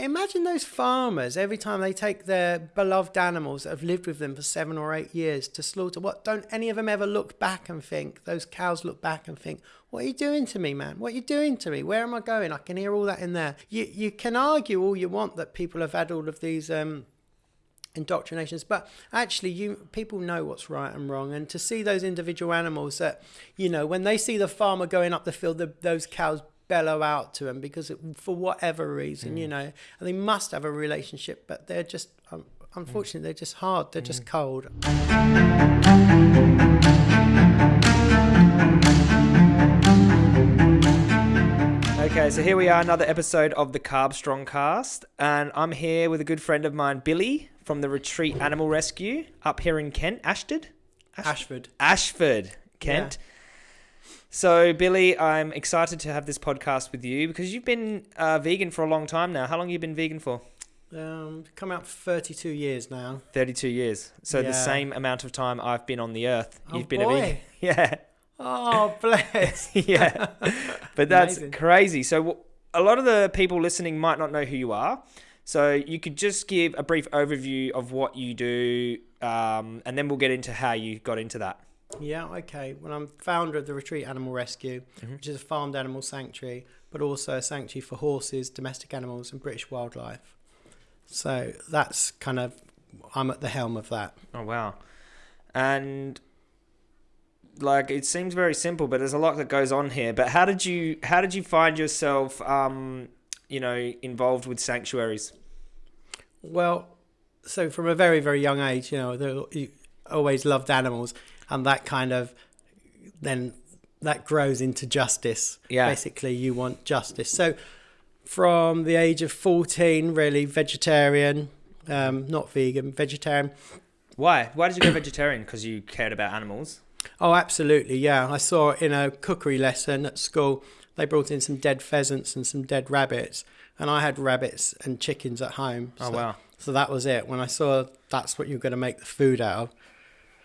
But imagine those farmers every time they take their beloved animals that have lived with them for seven or eight years to slaughter. What don't any of them ever look back and think? Those cows look back and think, "What are you doing to me, man? What are you doing to me? Where am I going?" I can hear all that in there. You you can argue all you want that people have had all of these. Um, indoctrinations but actually you people know what's right and wrong and to see those individual animals that you know when they see the farmer going up the field the, those cows bellow out to them because it, for whatever reason mm. you know and they must have a relationship but they're just um, unfortunately mm. they're just hard they're mm. just cold Okay, so here we are, another episode of the Carb Strong Cast, and I'm here with a good friend of mine, Billy from the Retreat Animal Rescue up here in Kent, Ashford. Ashford. Ashford, Kent. Yeah. So, Billy, I'm excited to have this podcast with you because you've been uh, vegan for a long time now. How long have you been vegan for? Um, come out for 32 years now. 32 years. So, yeah. the same amount of time I've been on the earth, oh, you've been boy. a vegan. Yeah. Oh, bless. yeah. But that's Amazing. crazy. So, a lot of the people listening might not know who you are. So, you could just give a brief overview of what you do, um, and then we'll get into how you got into that. Yeah, okay. Well, I'm founder of the Retreat Animal Rescue, mm-hmm. which is a farmed animal sanctuary, but also a sanctuary for horses, domestic animals, and British wildlife. So that's kind of, I'm at the helm of that. Oh, wow. And like it seems very simple, but there's a lot that goes on here. But how did you how did you find yourself um, you know involved with sanctuaries? Well, so from a very very young age, you know, you always loved animals, and that kind of then that grows into justice. Yeah. Basically, you want justice. So from the age of 14, really vegetarian, um, not vegan, vegetarian. Why? Why did you go vegetarian? Because you cared about animals? Oh, absolutely. Yeah. I saw in a cookery lesson at school, they brought in some dead pheasants and some dead rabbits. And I had rabbits and chickens at home. Oh, so, oh, wow. So that was it. When I saw that's what you're going to make the food out of,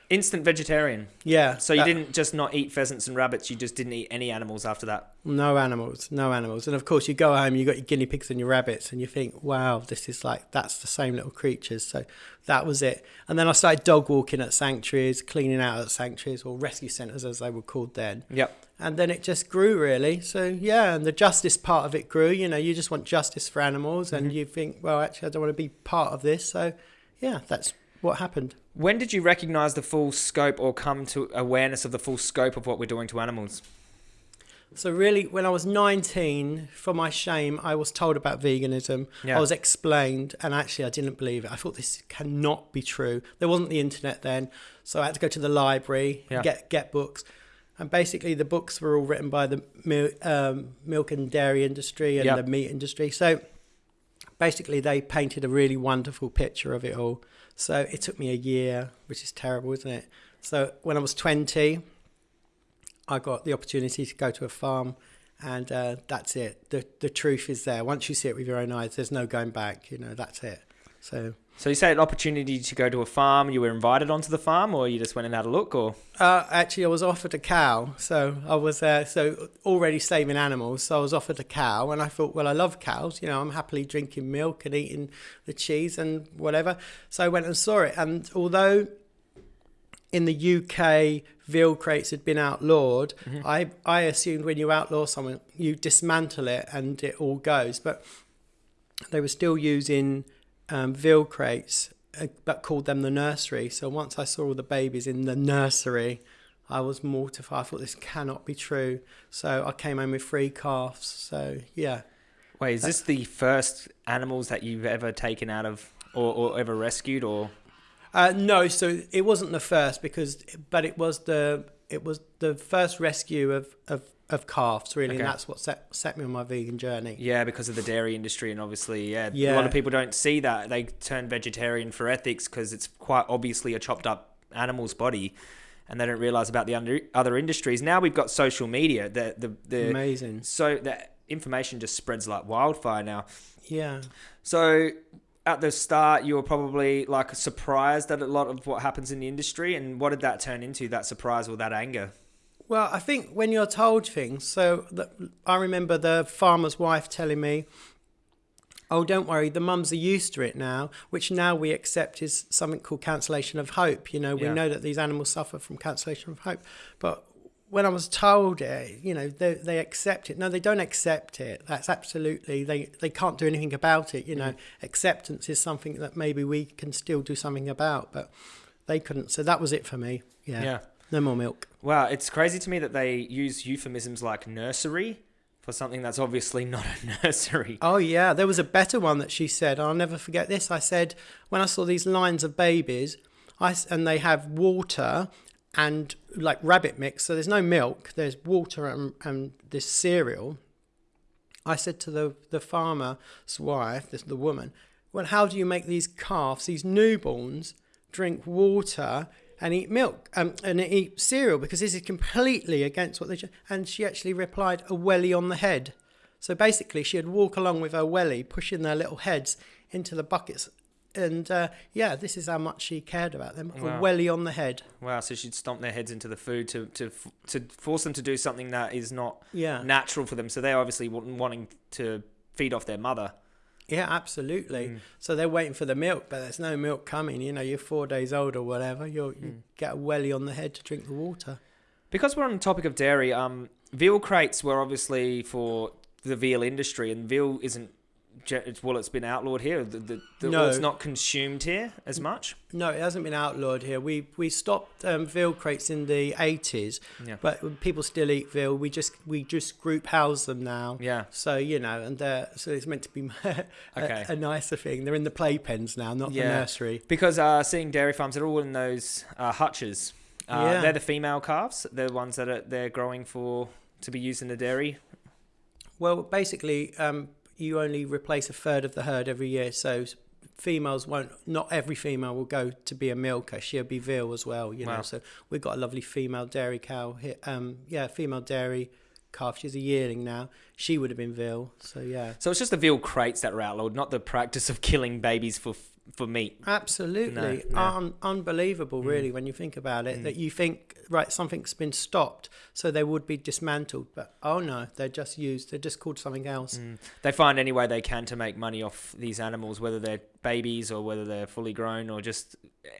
Instant vegetarian. Yeah. So you uh, didn't just not eat pheasants and rabbits. You just didn't eat any animals after that. No animals. No animals. And of course, you go home, you got your guinea pigs and your rabbits, and you think, "Wow, this is like that's the same little creatures." So that was it. And then I started dog walking at sanctuaries, cleaning out at sanctuaries or rescue centres as they were called then. Yep. And then it just grew really. So yeah, and the justice part of it grew. You know, you just want justice for animals, and mm-hmm. you think, well, actually, I don't want to be part of this. So yeah, that's what happened. When did you recognize the full scope or come to awareness of the full scope of what we're doing to animals? So really, when I was 19, for my shame, I was told about veganism. Yeah. I was explained, and actually, I didn't believe it. I thought this cannot be true. There wasn't the internet then, so I had to go to the library yeah. get get books. And basically, the books were all written by the um, milk and dairy industry and yep. the meat industry. So basically, they painted a really wonderful picture of it all. So it took me a year, which is terrible, isn't it? So when I was 20, I got the opportunity to go to a farm, and uh, that's it. The the truth is there. Once you see it with your own eyes, there's no going back. You know, that's it. So. So you say an opportunity to go to a farm. You were invited onto the farm, or you just went and had a look, or? Uh, actually, I was offered a cow. So I was uh, so already saving animals. So I was offered a cow, and I thought, well, I love cows. You know, I'm happily drinking milk and eating the cheese and whatever. So I went and saw it, and although in the UK veal crates had been outlawed, mm-hmm. I I assumed when you outlaw someone, you dismantle it and it all goes, but they were still using um, veal crates, uh, but called them the nursery. So once I saw all the babies in the nursery, I was mortified. I thought this cannot be true. So I came home with three calves. So yeah. Wait, is this the first animals that you've ever taken out of or, or ever rescued or? Uh, no, so it wasn't the first because, but it was the it was the first rescue of, of of calves really okay. and that's what set set me on my vegan journey. Yeah because of the dairy industry and obviously yeah, yeah. a lot of people don't see that. They turn vegetarian for ethics because it's quite obviously a chopped up animal's body and they don't realize about the under, other industries. Now we've got social media the the, the amazing. So the information just spreads like wildfire now. Yeah. So at the start you were probably like surprised at a lot of what happens in the industry and what did that turn into that surprise or that anger well, I think when you're told things, so I remember the farmer's wife telling me Oh, don't worry. The mums are used to it now, which now we accept is something called cancellation of hope. You know, we yeah. know that these animals suffer from cancellation of hope. But when I was told it, you know, they, they accept it. No, they don't accept it. That's absolutely, they, they can't do anything about it. You know, mm. acceptance is something that maybe we can still do something about, but they couldn't. So that was it for me. Yeah. Yeah. No more milk. Wow. It's crazy to me that they use euphemisms like nursery for something that's obviously not a nursery. Oh yeah, there was a better one that she said. I'll never forget this. I said when I saw these lines of babies, I and they have water and like rabbit mix. So there's no milk. There's water and, and this cereal. I said to the the farmer's wife, this the woman, well, how do you make these calves, these newborns, drink water and eat milk um, and eat cereal because this is completely against what they. should. And she actually replied, "A welly on the head." So basically, she'd walk along with her welly, pushing their little heads into the buckets. And uh, yeah, this is how much she cared about them. Wow. A welly on the head. Wow! So she'd stomp their heads into the food to to to force them to do something that is not yeah. natural for them. So they're obviously wanting to feed off their mother. Yeah, absolutely. Mm. So they're waiting for the milk, but there's no milk coming. You know, you're four days old or whatever. you you mm. get a welly on the head to drink the water. Because we're on the topic of dairy, um, veal crates were obviously for the veal industry, and veal isn't well, it's been outlawed here. The, the, the, no. it's not consumed here as much. No, it hasn't been outlawed here. We we stopped um, veal crates in the eighties, yeah. but people still eat veal. We just we just group house them now. Yeah. So you know, and so it's meant to be a, okay. a, nicer thing. They're in the playpens now, not yeah. the nursery. Because uh, seeing dairy farms, they're all in those uh, hutches. Uh, yeah. They're the female calves. They're the ones that are, they're growing for to be used in the dairy. Well, basically, um, you only replace a third of the herd every year. So females won't. Not every female will go to be a milker. She'll be veal as well. You wow. know. So we've got a lovely female dairy cow here. Um, yeah, female dairy calf. She's a yearling now. She would have been veal. So yeah. So it's just the veal crates that were outlawed, not the practice of killing babies for for meat. Absolutely, no, no. Un- unbelievable, mm. really, when you think about it. Mm. That you think right, something's been stopped, so they would be dismantled, but oh no, they're just used. They're just called something else. Mm. They find any way they can to make money off these animals, whether they're babies or whether they're fully grown or just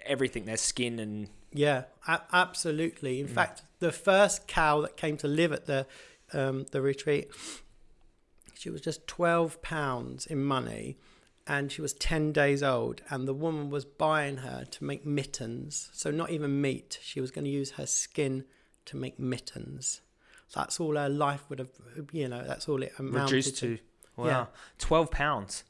everything, their skin and. Yeah, a- absolutely. In mm. fact, the first cow that came to live at the um, the retreat, she was just twelve pounds in money and she was 10 days old and the woman was buying her to make mittens so not even meat she was going to use her skin to make mittens so that's all her life would have you know that's all it amounted reduced to, to. wow yeah. 12 pounds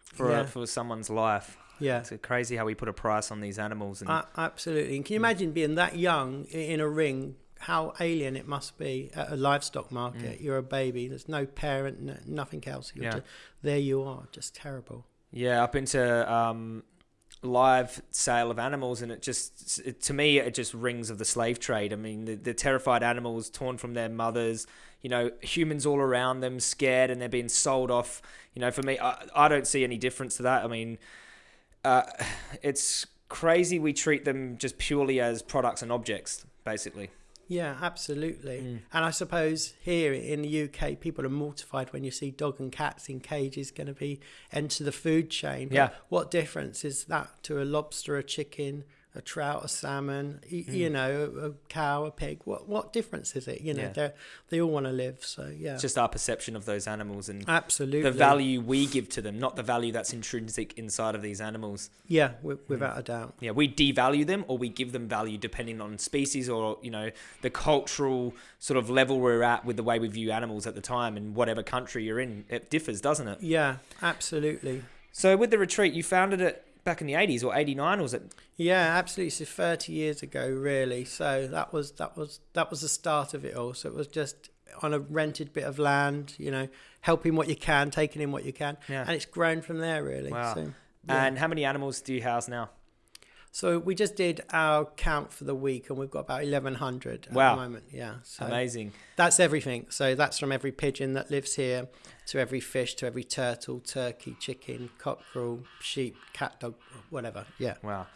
for yeah. for someone's life yeah it's crazy how we put a price on these animals and uh, absolutely and can you imagine being that young in a ring how alien it must be at a livestock market. Mm. You're a baby. There's no parent, no, nothing else. You're yeah. just, there you are, just terrible. Yeah, up into um, live sale of animals, and it just it, to me it just rings of the slave trade. I mean, the, the terrified animals torn from their mothers. You know, humans all around them scared, and they're being sold off. You know, for me, I, I don't see any difference to that. I mean, uh, it's crazy we treat them just purely as products and objects, basically. Yeah, absolutely. Mm. And I suppose here in the UK, people are mortified when you see dog and cats in cages going to be enter the food chain. But yeah. What difference is that to a lobster, a chicken, a trout, a salmon, mm. you know, a cow, a pig. What what difference is it? You know, yeah. they they all want to live. So yeah, it's just our perception of those animals and absolutely the value we give to them, not the value that's intrinsic inside of these animals. Yeah, without mm. a doubt. Yeah, we devalue them or we give them value depending on species or you know the cultural sort of level we're at with the way we view animals at the time and whatever country you're in. It differs, doesn't it? Yeah, absolutely. So with the retreat, you founded it back in the 80s or 89 was it? Yeah absolutely. So 30 years ago really. So that was that was that was the start of it all. So it was just on a rented bit of land you know helping what you can taking in what you can. Yeah. and it's grown from there really. Wow. So, yeah. and how many animals do you house now so we just did our count for the week, and we've got about eleven hundred at wow. the moment. Yeah, so amazing. That's everything. So that's from every pigeon that lives here, to every fish, to every turtle, turkey, chicken, cockerel, sheep, cat, dog, whatever. Yeah. Wow.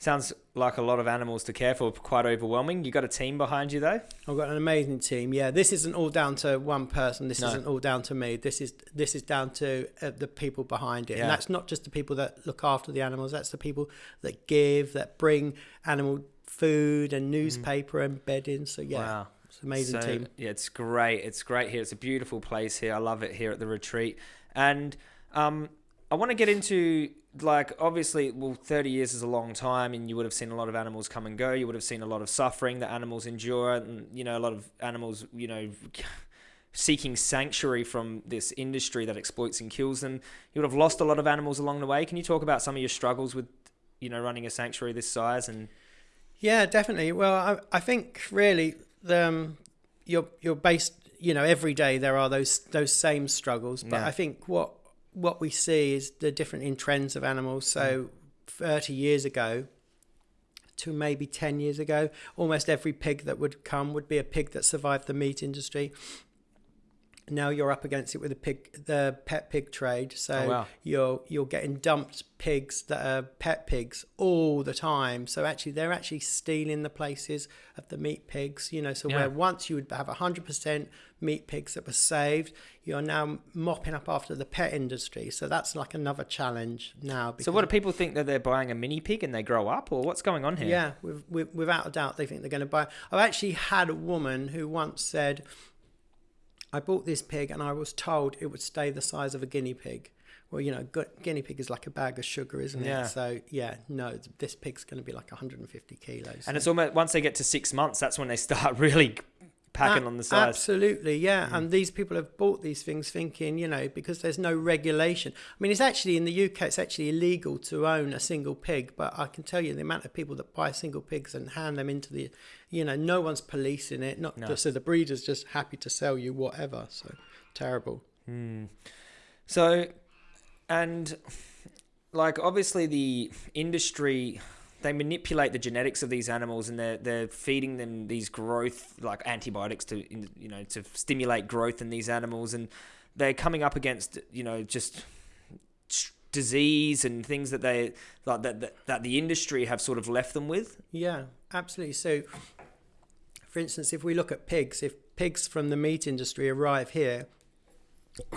Sounds like a lot of animals to care for, quite overwhelming. You got a team behind you though. I've got an amazing team. Yeah, this isn't all down to one person. This no. isn't all down to me. This is this is down to uh, the people behind it, yeah. and that's not just the people that look after the animals. That's the people that give, that bring animal food and mm. newspaper mm. and bedding. So yeah. Wow. It's an amazing so, team. Yeah, it's great. It's great here. It's a beautiful place here. I love it here at the retreat. And um, I want to get into like obviously well 30 years is a long time and you would have seen a lot of animals come and go. You would have seen a lot of suffering that animals endure and you know a lot of animals you know seeking sanctuary from this industry that exploits and kills them. You would have lost a lot of animals along the way. Can you talk about some of your struggles with you know running a sanctuary this size and yeah definitely. Well i, I think really the um, you're you're based you know every day there are those those same struggles but yeah. i think what what we see is the different in trends of animals. So, mm. 30 years ago to maybe 10 years ago, almost every pig that would come would be a pig that survived the meat industry now you're up against it with the pig, the pet pig trade. So oh, wow. you're you're getting dumped pigs that are pet pigs all the time. So actually, they're actually stealing the places of the meat pigs. You know, so yeah. where once you would have hundred percent meat pigs that were saved, you're now mopping up after the pet industry. So that's like another challenge now. So what do people think that they're buying a mini pig and they grow up, or what's going on here? Yeah, with, with, without a doubt, they think they're going to buy. I've actually had a woman who once said I bought this pig and I was told it would stay the size of a guinea pig. Well, you know, guinea pig is like a bag of sugar, isn't yeah. it? So yeah, no, this pig's going to be like 150 kilos. And it's almost once they get to six months, that's when they start really packing a- on the size. Absolutely, yeah. Mm. And these people have bought these things thinking, you know, because there's no regulation. I mean, it's actually in the UK, it's actually illegal to own a single pig. But I can tell you the amount of people that buy single pigs and hand them into the, you know, no one's policing it. Not no. just, so the breeder's just happy to sell you whatever. So terrible. Mm. So, and like obviously the industry they manipulate the genetics of these animals and they're they're feeding them these growth like antibiotics to you know to stimulate growth in these animals. And they're coming up against you know just disease and things that they like that, that that the industry have sort of left them with. Yeah absolutely. So for instance if we look at pigs if pigs from the meat industry arrive here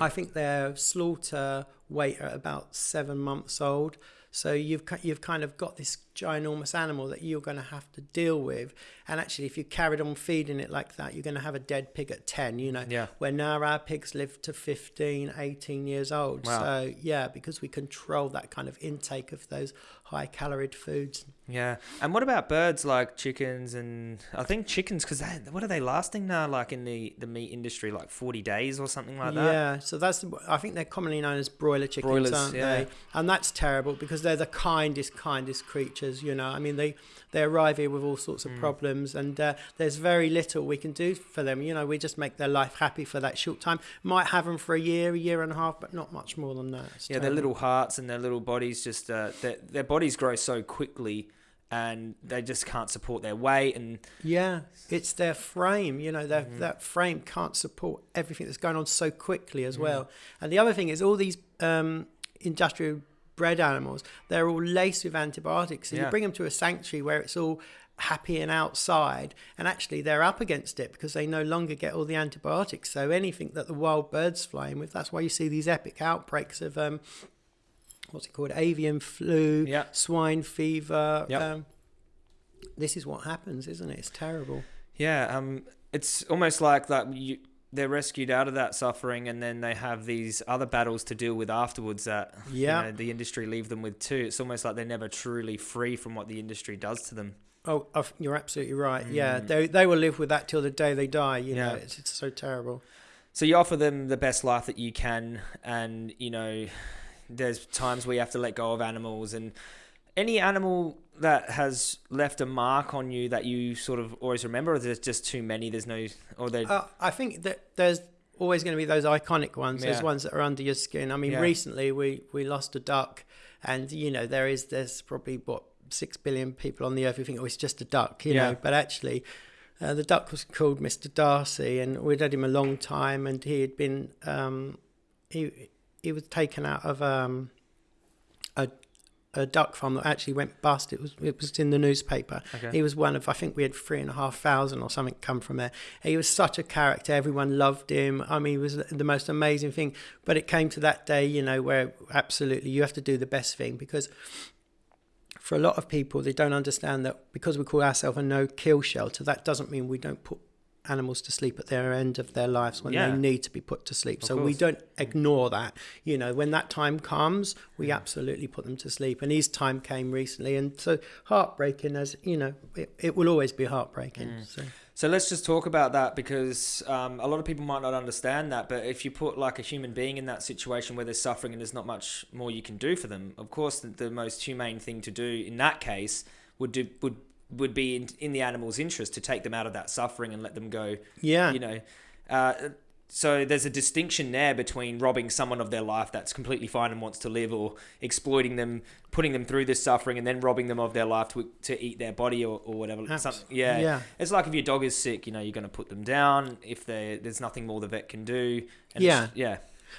i think their slaughter weight are about 7 months old. So you've you've kind of got this ginormous animal that you're going to have to deal with. And actually, if you carried on feeding it like that, you're going to have a dead pig at 10, you know, yeah. where now our pigs live to 15, 18 years old. Wow. So, yeah, because we control that kind of intake of those high calorie foods. Yeah. And what about birds like chickens and I think chickens, because what are they lasting now, like in the, the meat industry, like 40 days or something like that? Yeah. So that's, I think they're commonly known as broiler chickens, Broilers, aren't yeah. they? And that's terrible because they're the kindest, kindest creatures, you know. I mean, they, they arrive here with all sorts of mm. problems and uh, there's very little we can do for them. You know, we just make their life happy for that short time. Might have them for a year, a year and a half, but not much more than that. It's yeah, terrible. their little hearts and their little bodies just, uh, their, their bodies grow so quickly and they just can't support their weight and yeah it's their frame you know mm-hmm. that frame can't support everything that's going on so quickly as mm-hmm. well and the other thing is all these um, industrial bred animals they're all laced with antibiotics So yeah. you bring them to a sanctuary where it's all happy and outside and actually they're up against it because they no longer get all the antibiotics so anything that the wild birds fly in with that's why you see these epic outbreaks of um, what's it called? Avian flu, swine fever. Yep. Um, this is what happens, isn't it? It's terrible. Yeah, um, it's almost like that. You, they're rescued out of that suffering, and then they have these other battles to deal with afterwards. That yeah, you know, the industry leave them with too. It's almost like they're never truly free from what the industry does to them. Oh, you're absolutely right. Mm. Yeah, they they will live with that till the day they die. You yeah. know, it's, it's so terrible. So you offer them the best life that you can, and you know there's times where you have to let go of animals and any animal that has left a mark on you that you sort of always remember or there's just too many there's no or they uh, i think that there's always going to be those iconic ones yeah. those ones that are under your skin i mean yeah. recently we we lost a duck and you know there is there's probably what six billion people on the earth who think oh it's just a duck you yeah. know but actually uh, the duck was called Mr. Darcy, and we'd had him a long time, and he had been um, he he was taken out of um, a a duck farm that actually went bust. It was it was in the newspaper. Okay. He was one of I think we had three and a half thousand or something come from there. He was such a character. Everyone loved him. I mean, he was the most amazing thing. But it came to that day, you know, where absolutely you have to do the best thing because for a lot of people they don't understand that because we call ourselves a no kill shelter, that doesn't mean we don't put animals to sleep at their end of their lives when yeah. they need to be put to sleep. Of so course. we don't ignore that. You know, when that time comes, we yeah. absolutely put them to sleep. And his time came recently, and so heartbreaking as you know, it, it will always be heartbreaking. Mm. So. So let's just talk about that because um, a lot of people might not understand that. But if you put like a human being in that situation where they're suffering and there's not much more you can do for them, of course, the, the most humane thing to do in that case would do would would be in, in the animal's interest to take them out of that suffering and let them go. Yeah. You know, uh, so there's a distinction there between robbing someone of their life that's completely fine and wants to live, or exploiting them, putting them through this suffering, and then robbing them of their life to, to eat their body or, or whatever. yeah. yeah, it's like if your dog is sick, you know, you're going to put them down if there's nothing more the vet can do. yeah, yeah.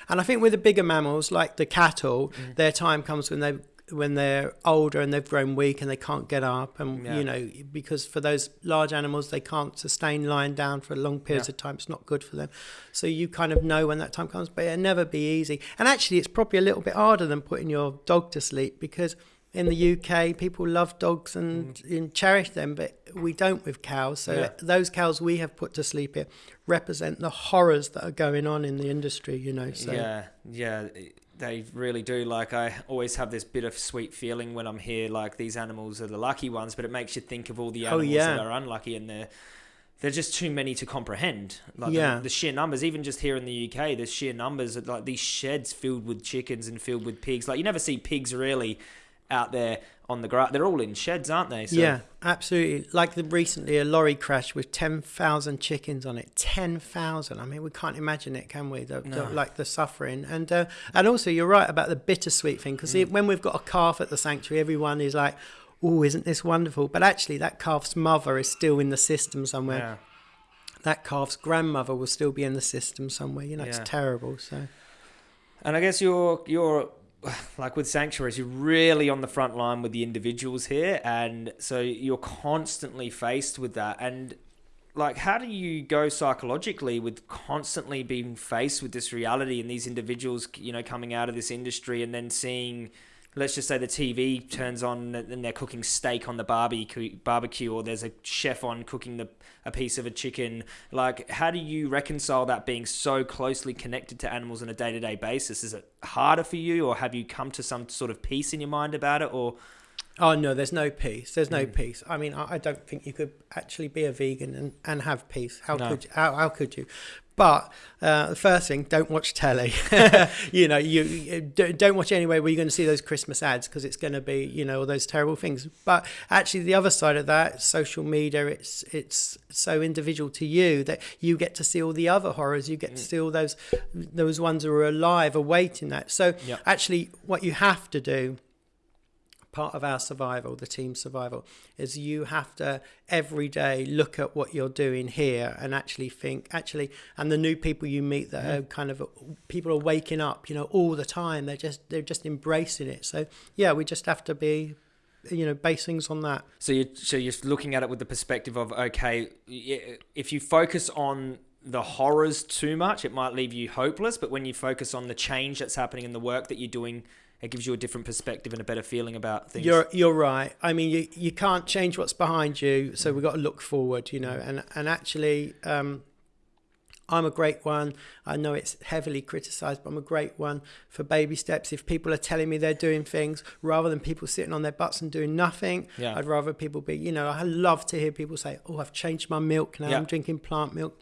And I think with the bigger mammals like the cattle, mm. their time comes when they when they're older and they've grown weak and they can't get up and yeah. you know because for those large animals they can't sustain lying down for long periods yeah. of time it's not good for them so you kind of know when that time comes but it'll never be easy and actually it's probably a little bit harder than putting your dog to sleep because in the UK people love dogs and, mm. and cherish them but we don't with cows so yeah. those cows we have put to sleep here represent the horrors that are going on in the industry you know so yeah yeah they really do. Like I always have this bittersweet feeling when I'm here. Like these animals are the lucky ones, but it makes you think of all the oh, animals oh, yeah. that are unlucky, and they're they're just too many to comprehend. Like yeah. the, the, sheer numbers, even just here in the UK, the sheer numbers of like these sheds filled with chickens and filled with pigs. Like you never see pigs really out there on the grass. They're all in sheds, aren't they? So. Yeah, absolutely. Like the, recently, a lorry crash with 10,000 chickens on it. 10,000. I mean, we can't imagine it, can we? The, no. the, like the suffering. And uh, and also, you're right about the bittersweet thing because mm. when we've got a calf at the sanctuary, everyone is like, oh, isn't this wonderful? But actually, that calf's mother is still in the system somewhere. Yeah. That calf's grandmother will still be in the system somewhere. You know, yeah. it's terrible. So. And I guess you're you're like with sanctuaries, you're really on the front line with the individuals here, and so you're constantly faced with that. And like, how do you go psychologically with constantly being faced with this reality and these individuals, you know, coming out of this industry and then seeing let's just say the TV turns on and they're cooking steak on the barbecue, barbecue, or there's a chef on cooking the, a piece of a chicken. Like, how do you reconcile that being so closely connected to animals on a day to day basis? Is it harder for you, or have you come to some sort of peace in your mind about it, or? Oh no, there's no peace. There's no mm. peace. I mean, I, I, don't think you could actually be a vegan and, and have peace. How no. could you, how, how could you? But uh, the first thing, don't watch telly. you know, you, you, don't watch anywhere where you're going to see those Christmas ads because it's going to be, you know, all those terrible things. But actually, the other side of that, social media, it's it's so individual to you that you get to see all the other horrors. You get mm. to see all those those ones who are alive, awaiting that. So yep. actually, what you have to do part of our survival, the team survival, is you have to every day look at what you're doing here and actually think, actually, and the new people you meet that yeah. are mm-hmm. kind of people are waking up, you know, all the time. They're just they're just embracing it. So yeah, we just have to be you know base things on that so you're so you're looking at it with the perspective of okay if you focus on the horrors too much it might leave you hopeless but when you focus on the change that's happening in the work that you're doing it gives you a different perspective and a better feeling about things. You're you're right. I mean, you you can't change what's behind you, so we've got to look forward, you know. And and actually, um, I'm a great one. I know it's heavily criticised, but I'm a great one for baby steps. If people are telling me they're doing things rather than people sitting on their butts and doing nothing, yeah. I'd rather people be. You know, I love to hear people say, "Oh, I've changed my milk now. Yeah. I'm drinking plant milk."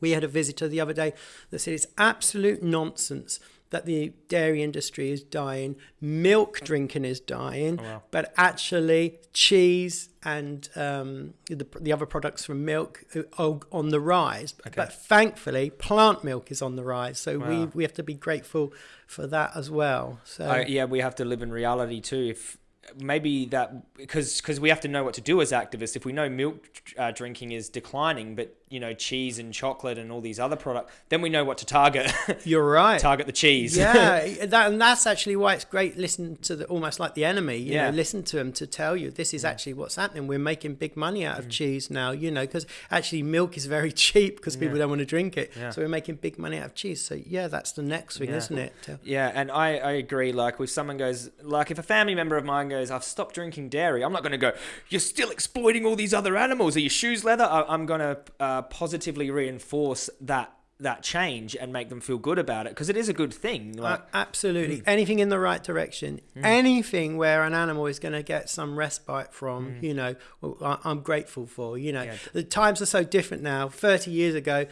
We had a visitor the other day that said it's absolute nonsense that the dairy industry is dying, milk drinking is dying, oh, wow. but actually cheese and um, the, the other products from milk are on the rise. Okay. But thankfully, plant milk is on the rise. So wow. we, we have to be grateful for that as well. So uh, yeah, we have to live in reality too. If maybe that because because we have to know what to do as activists. If we know milk uh, drinking is declining, but you know cheese and chocolate and all these other products, then we know what to target. You're right. target the cheese. Yeah, that, and that's actually why it's great. Listen to the almost like the enemy. You yeah. know, listen to them to tell you this is actually what's happening. We're making big money out of mm. cheese now. You know, because actually milk is very cheap because people yeah. don't want to drink it. Yeah. So we're making big money out of cheese. So yeah, that's the next thing, isn't it? Yeah, and I I agree. Like if someone goes like if a family member of mine goes, I've stopped drinking dairy. I'm not going to go. You're still exploiting all these other animals. Are your shoes leather? I, am going to uh, positively reinforce that that change and make them feel good about it because it is a good thing. Like, uh, absolutely, mm. anything in the right direction, mm. anything where an animal is going to get some respite from, mm. you know, I'm grateful for. You know, yeah. the times are so different now. Thirty years ago.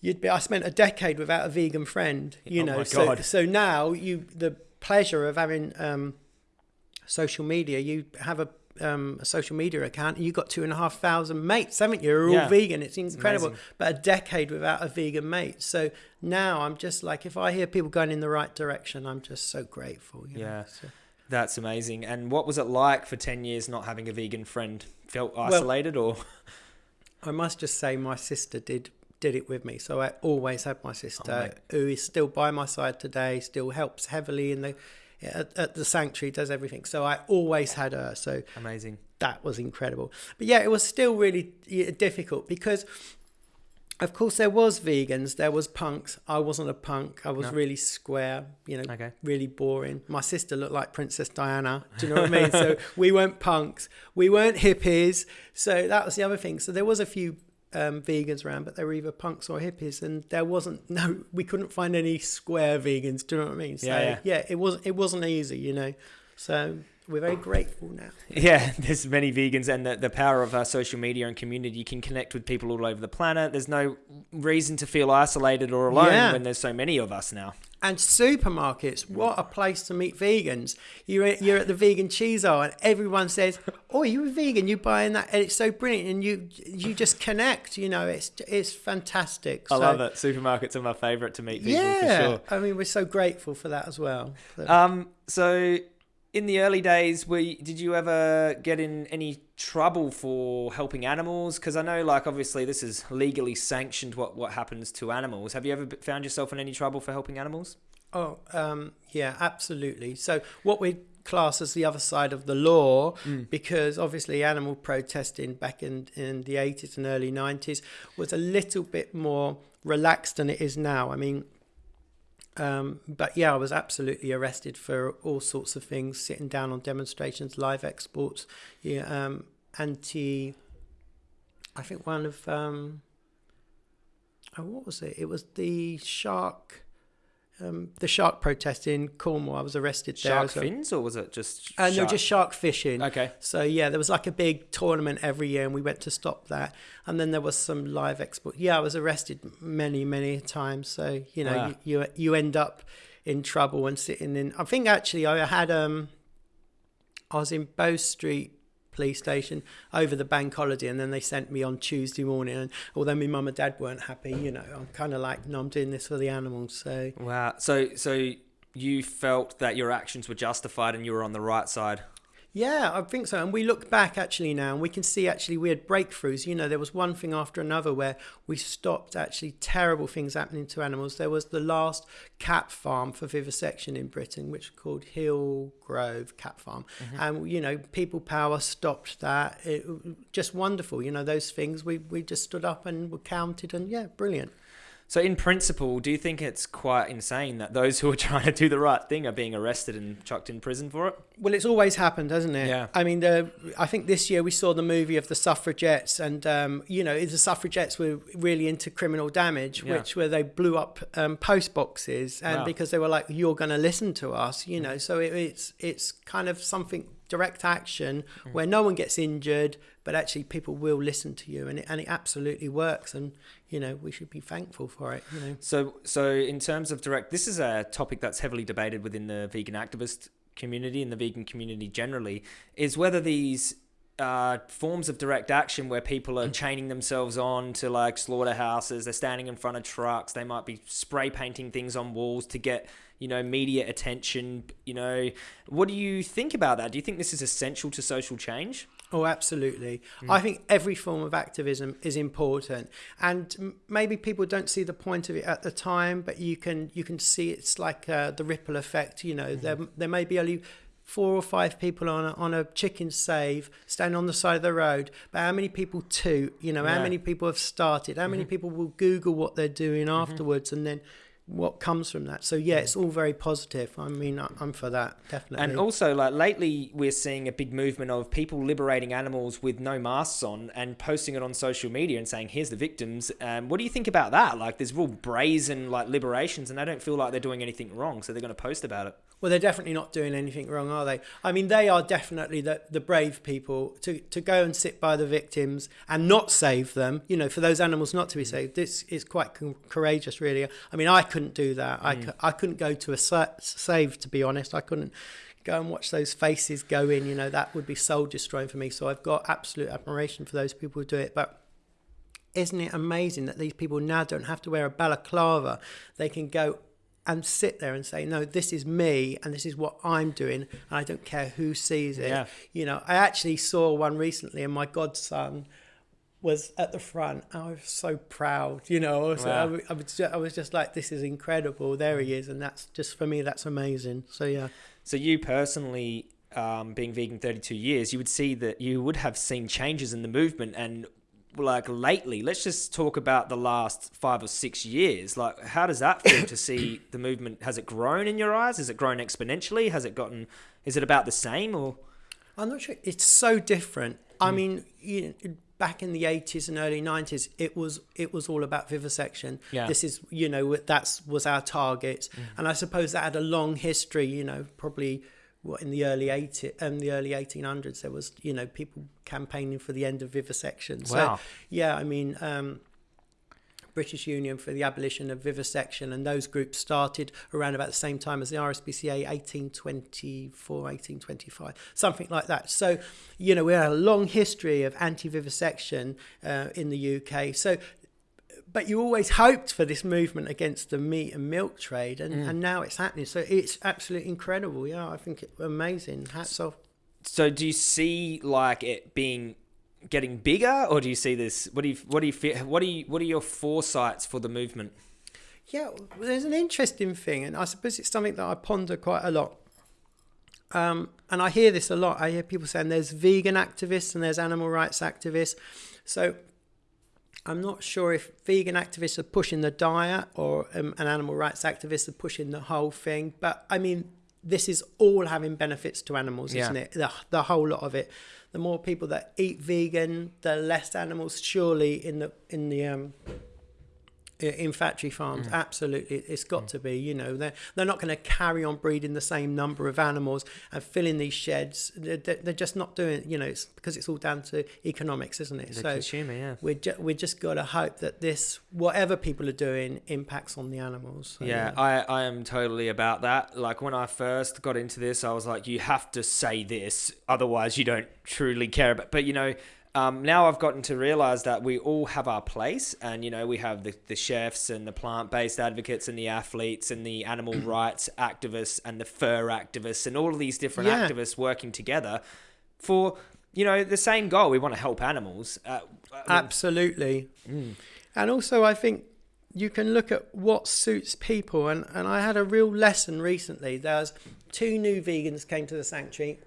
You'd be, I spent a decade without a vegan friend, you oh know. So, so now you the pleasure of having um, social media. You have a um, a social media account, and you've got two and a half thousand mates, haven't you? Are all yeah. vegan. It's incredible. Amazing. But a decade without a vegan mate. So now I'm just like, if I hear people going in the right direction, I'm just so grateful. yeah. So. That's amazing. And what was it like for 10 years not having a vegan friend? Felt isolated well, or? I must just say my sister did did it with me. So I always had my sister oh, who is still by my side today, still helps heavily in the at, at, the sanctuary, does everything. So I always had her. So amazing. That was incredible. But yeah, it was still really difficult because, of course, there was vegans, there was punks. I wasn't a punk. I was no. really square. You know, okay. really boring. My sister looked like Princess Diana. Do you know what I mean? So we weren't punks. We weren't hippies. So that was the other thing. So there was a few um, vegans around, but they were either punks or hippies, and there wasn't no, we couldn't find any square vegans. Do you know what I mean? So yeah, yeah. yeah it was it wasn't easy, you know. So we're very grateful now. Yeah, there's many vegans, and the, the power of our social media and community. You can connect with people all over the planet. There's no reason to feel isolated or alone yeah. when there's so many of us now. And supermarkets, what a place to meet vegans. You're, you're at the vegan cheese aisle, and everyone says, "Oh, you're a vegan. You're buying that?" And it's so brilliant, and you you just connect. You know, it's it's fantastic. I so, love it. Supermarkets are my favourite to meet people. Yeah, sure. I mean, we're so grateful for that as well. So. Um, so in the early days, were you, did you ever get in any trouble for helping animals? Because I know, like, obviously, this is legally sanctioned. What what happens to animals? Have you ever found yourself in any trouble for helping animals? Oh, um, yeah, absolutely. So what we class as the other side of the law, mm. because obviously animal protesting back in in the eighties and early nineties was a little bit more relaxed than it is now. I mean, um, but yeah, I was absolutely arrested for all sorts of things, sitting down on demonstrations, live exports, yeah, um, anti. I think one of um, oh, what was it? It was the shark um, the shark protest in Cornwall. I was arrested there. Shark fins, or was it just? Uh, no, just shark fishing. Okay. So yeah, there was like a big tournament every year, and we went to stop that. And then there was some live export. Yeah, I was arrested many, many times. So you know, wow. you, you you end up in trouble and sitting in. I think actually I had um, I was in Bow Street police station over the bank holiday and then they sent me on Tuesday morning. And although my mum and dad weren't happy you know I'm kind of like no I'm doing this for the animals so. Wow. So so you felt that your actions were justified and you were on the right side yeah, I think so. And we look back actually now and we can see actually we had breakthroughs. You know, there was one thing after another where we stopped actually terrible things happening to animals. There was the last cat farm for vivisection in Britain, which was called Hillgrove Cat Farm. Mm-hmm. And, you know, People Power stopped that. It, just wonderful. You know, those things we, we just stood up and were counted and yeah, brilliant. So, in principle, do you think it's quite insane that those who are trying to do the right thing are being arrested and chucked in prison for it? Well, it's always happened, hasn't it? Yeah. I mean, the, I think this year we saw the movie of the suffragettes, and um, you know, the suffragettes were really into criminal damage, yeah. which where they blew up um, post boxes, and wow. because they were like, "You're going to listen to us," you know. So it, it's it's kind of something direct action mm. where no one gets injured, but actually people will listen to you, and it, and it absolutely works. And you know we should be thankful for it. You know. So so in terms of direct, this is a topic that's heavily debated within the vegan activist community and the vegan community generally, is whether these uh, forms of direct action where people are mm. chaining themselves on to like slaughterhouses, they're standing in front of trucks, they might be spray painting things on walls to get you know, media attention. You know, what do you think about that? Do you think this is essential to social change? Oh, absolutely. Mm. I think every form of activism is important, and maybe people don't see the point of it at the time, but you can you can see it's like uh, the ripple effect. You know, mm. there there may be only four or five people on a, on a chicken save standing on the side of the road but how many people toot you know yeah. how many people have started how mm-hmm. many people will google what they're doing mm-hmm. afterwards and then what comes from that. So yeah, it's all very positive. I mean, I'm for that definitely. And also, like lately, we're seeing a big movement of people liberating animals with no masks on and posting it on social media and saying, "Here's the victims." Um, what do you think about that? Like, there's real brazen like liberations, and they don't feel like they're doing anything wrong, so they're going to post about it. Well, they're definitely not doing anything wrong, are they? I mean, they are definitely the, the brave people to, to go and sit by the victims and not save them, you know, for those animals not to be saved. This is quite courageous, really. I mean, I couldn't do that. Mm. I, I couldn't go to a save, to be honest. I couldn't go and watch those faces go in, you know, that would be soul destroying for me. So I've got absolute admiration for those people who do it. But isn't it amazing that these people now don't have to wear a balaclava? They can go and sit there and say, no, this is me and this is what I'm doing, and I don't care who sees it. Yeah. You know, I actually saw one recently, and my godson was at the front. I was so proud, you know. I was, wow. I, I, was just, I was just like, this is incredible. There he is, and that's just for me, that's amazing. So yeah. So you personally, um, being vegan 32 years, you would see that you would have seen changes in the movement and like lately let's just talk about the last five or six years. Like how does that feel to see the movement has it grown in your eyes? Has it grown exponentially? Has it gotten is it about the same or? I'm not sure. It's so different. I hmm. mean you back in the 80s and early 90s it was it was all about vivisection. Yeah. this is you know that's was our target. Mm. and i suppose that had a long history you know probably what in the early 80 um, the early 1800s there was you know people campaigning for the end of vivisection so wow. yeah i mean um, British Union for the Abolition of Vivisection, and those groups started around about the same time as the RSPCA, 1824, 1825, something like that. So, you know, we had a long history of anti vivisection uh, in the UK. So, but you always hoped for this movement against the meat and milk trade, and, mm. and now it's happening. So it's absolutely incredible. Yeah, I think it's amazing. Hats off. So do you see like it being getting bigger, or do you see this? What do you what do you feel? What do you what are your foresights for the movement? Yeah, there's an interesting thing, and I suppose it's something that I ponder quite a lot. Um, and I hear this a lot. I hear people saying there's vegan activists and there's animal rights activists. So I'm not sure if vegan activists are pushing the diet or um, an animal rights activists are pushing the whole thing. But I mean, this is all having benefits to animals, yeah. isn't it? The, the whole lot of it. The more people that eat vegan, the less animals surely in the in the um, in factory farms. Mm. Absolutely, it's got mm. to be. You know, they're they're not going to carry on breeding the same number of animals and filling these sheds. They're, they're just not doing. You know, it's because it's all down to economics, isn't it? The so consumer, yeah. We ju- we just got to hope that this, whatever people are doing, impacts on the animals. So, yeah, yeah, I I am totally about that. Like when I first got into this, I was like, you have to say this, otherwise you don't truly care about. But you know um, now I've gotten to realize that we all have our place, and you know we have the, the chefs and the plant-based advocates and the athletes and the animal rights activists and the fur activists and all of these different yeah. activists working together for you know the same goal. We want to help animals. Uh, Absolutely, mm. and also I think you can look at what suits people. And and I had a real lesson recently. There's two new vegans came to the sanctuary,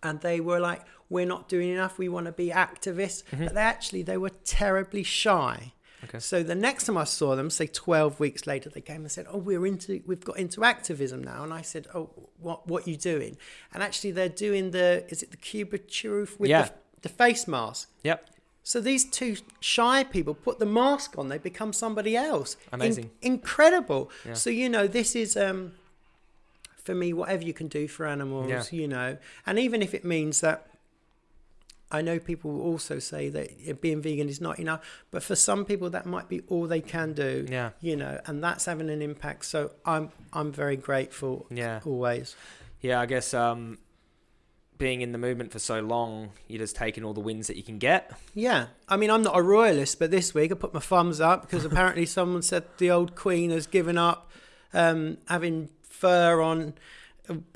and they were like we're not doing enough. We want to be activists. Mm-hmm. But they actually, they were terribly shy. Okay. So the next time I saw them, say 12 weeks later, they came and said, "Oh, we're into, we've got into activism now." And I said, "Oh, what, what are you doing?" And actually, they're doing the, is it the Cube of Truth with yeah. the, the face mask? Yep. So these two shy people put the mask on; they become somebody else. Amazing, In, incredible. Yeah. So you know, this is um, for me, whatever you can do for animals, yeah. you know, and even if it means that I know people also say that being vegan is not enough, but for some people that might be all they can do. Yeah. You know, and that's having an impact. So I'm I'm very grateful. Yeah. Always. Yeah, I guess um, being in the movement for so long, you're just taking all the wins that you can get. Yeah. I mean, I'm not a royalist, but this week I put my thumbs up because apparently someone said the old Queen has given up um, having fur on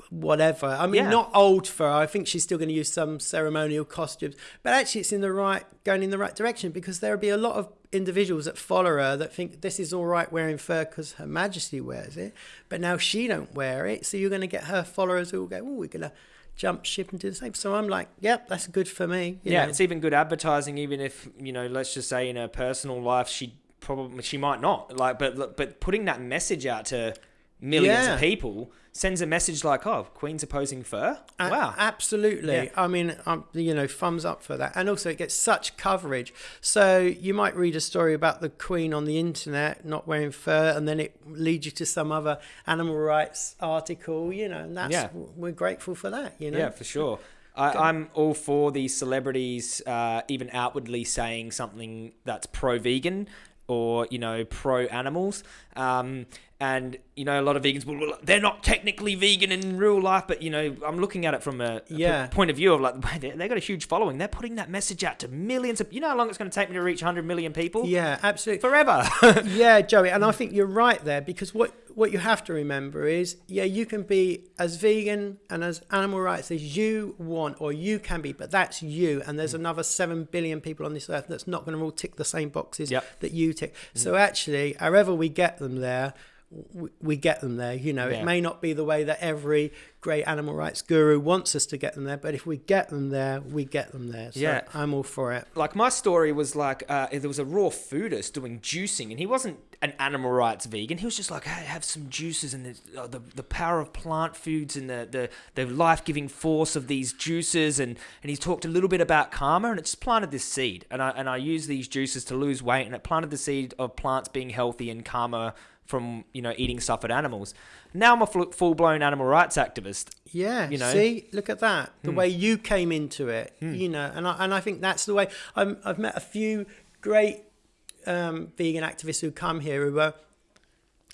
whatever. I mean, yeah. not old fur. I think she's still going to use some ceremonial costumes, but actually, it's in the right going in the right direction because there'll be a lot of individuals that follow her that think this is all right wearing fur because Her Majesty wears it, but now she don't wear it. So you're going to get her followers who will go, "Oh, we're going to." jump ship and do the same. So I'm like, yep, that's good for me. yeah, know. it's even good advertising, even if you know, let's just say in her personal life, she probably she might not like, but but putting that message out to millions yeah. of people sends a message like, "Oh, Queen's opposing fur." Wow, absolutely. Yeah. I mean, um, you know, thumbs up for that. And also, it gets such coverage. So you might read a story about the Queen on the internet not wearing fur, and then it leads you to some other animal rights article. You know, and that's yeah. we're grateful for that. You know, yeah, for sure. I, am all for these celebrities, uh, even outwardly saying something that's pro-vegan or you know pro animals. Um, and you know a lot of vegans well they're not technically vegan in real life but you know i'm looking at it from a, a yeah. point of view of like they, they got a huge following they're putting that message out to millions of you know how long it's going to take me to reach 100 million people yeah absolutely forever yeah joey and i think you're right there because what what you have to remember is yeah you can be as vegan and as animal rights as you want or you can be but that's you and there's mm. another 7 billion people on this earth that's not going to all tick the same boxes yep. that you tick mm. so actually however we get them there we get them there. You know, yeah. it may not be the way that every great animal rights guru wants us to get them there, but if we get them there, we get them there. So yeah, I'm all for it. Like my story was like uh, there was a raw foodist doing juicing, and he wasn't an animal rights vegan. He was just like, hey, have some juices and the uh, the, the power of plant foods and the the, the life giving force of these juices, and and he talked a little bit about karma, and it's planted this seed, and I and I use these juices to lose weight, and it planted the seed of plants being healthy and karma from you know eating suffered animals. Now I'm a full blown animal rights activist. Yeah, you know. See, look at that. The hmm. way you came into it, hmm. you know, and I, and I think that's the way. i have met a few great um, vegan activists who come here who were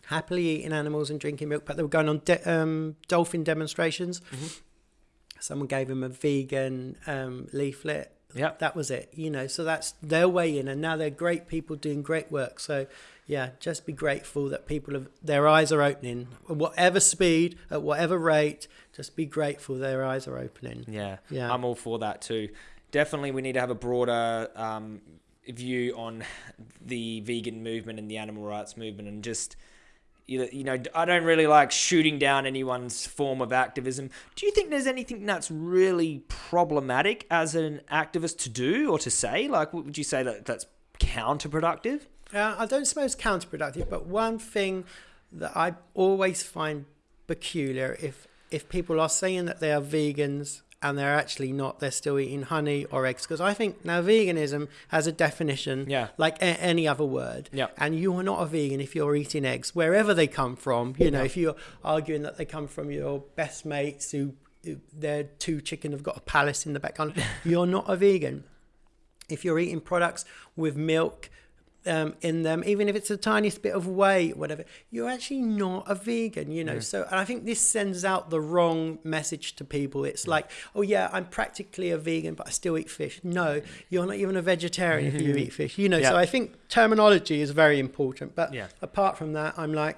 happily eating animals and drinking milk, but they were going on de- um, dolphin demonstrations. Mm-hmm. Someone gave them a vegan um, leaflet. Yeah, that was it. You know, so that's their way in, and now they're great people doing great work. So yeah, just be grateful that people have their eyes are opening at whatever speed, at whatever rate. Just be grateful their eyes are opening. Yeah, yeah, I'm all for that too. Definitely, we need to have a broader um, view on the vegan movement and the animal rights movement, and just you know, I don't really like shooting down anyone's form of activism. Do you think there's anything that's really problematic as an activist to do or to say? Like, what would you say that that's counterproductive? Uh, I don't suppose counterproductive, but one thing that I always find peculiar if if people are saying that they are vegans and they're actually not, they're still eating honey or eggs. Because I think now veganism has a definition yeah. like a- any other word. Yeah. And you are not a vegan if you're eating eggs, wherever they come from. You know, yeah. if you're arguing that they come from your best mates who, who their two chicken have got a palace in the background, you're not a vegan. If you're eating products with milk, um, in them, even if it's the tiniest bit of whey, whatever, you're actually not a vegan, you know. Yeah. So, and I think this sends out the wrong message to people. It's like, oh yeah, I'm practically a vegan, but I still eat fish. No, you're not even a vegetarian if you eat fish, you know. Yeah. So I think terminology is very important. But yeah. apart from that, I'm like,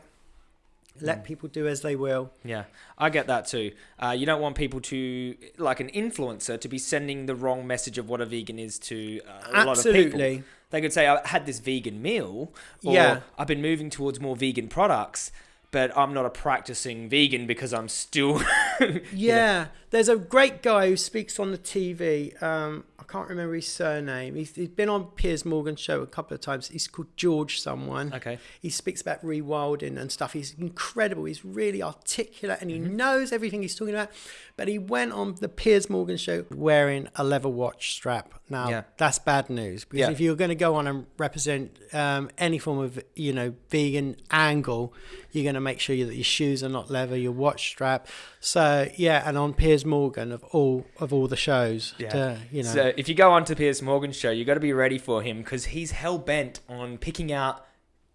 let mm. people do as they will. Yeah, I get that too. Uh, you don't want people to, like an influencer, to be sending the wrong message of what a vegan is to uh, a Absolutely. lot of people. They could say, I had this vegan meal, or yeah. I've been moving towards more vegan products, but I'm not a practicing vegan because I'm still. yeah, there's a great guy who speaks on the TV. Um, can't remember his surname. He's, he's been on Piers Morgan's show a couple of times. He's called George someone. Okay. He speaks about rewilding and stuff. He's incredible. He's really articulate and he mm-hmm. knows everything he's talking about. But he went on the Piers Morgan show wearing a leather watch strap. Now yeah. that's bad news because yeah. if you're going to go on and represent um, any form of you know vegan angle, you're going to make sure that your shoes are not leather, your watch strap. So yeah, and on Piers Morgan of all of all the shows, yeah. To, you know. So if you go on to Piers Morgan's show, you got to be ready for him because he's hell bent on picking out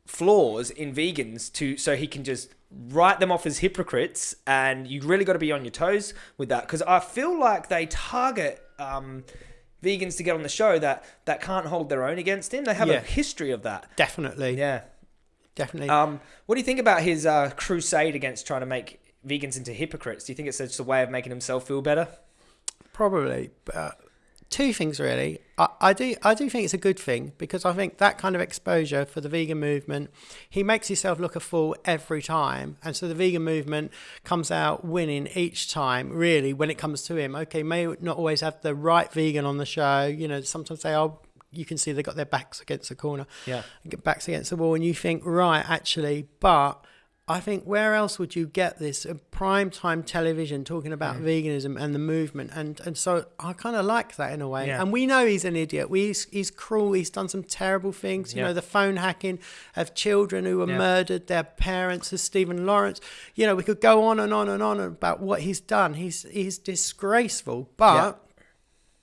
flaws in vegans to so he can just write them off as hypocrites and you really got to be on your toes with that because i feel like they target um, vegans to get on the show that that can't hold their own against him they have yeah. a history of that definitely yeah definitely. Um, what do you think about his uh, crusade against trying to make vegans into hypocrites? Do you think it's just a way of making himself feel better? Probably, but two things really. I, I do I do think it's a good thing because I think that kind of exposure for the vegan movement, he makes himself look a fool every time, and so the vegan movement comes out winning each time. Really, when it comes to him, okay, may not always have the right vegan on the show. You know, sometimes they are you can see they got their backs against the corner, yeah, Get backs against the wall, and you think, right, actually, but I think where else would you get this prime time television talking about veganism and the movement and and so I kind of like that in a way. Yeah. And we know he's an idiot. We he's, he's cruel. He's done some terrible things. You yeah. know the phone hacking of children who were murdered, their parents, as Stephen Lawrence. You know we could go on and on and on about what he's done. He's he's disgraceful, but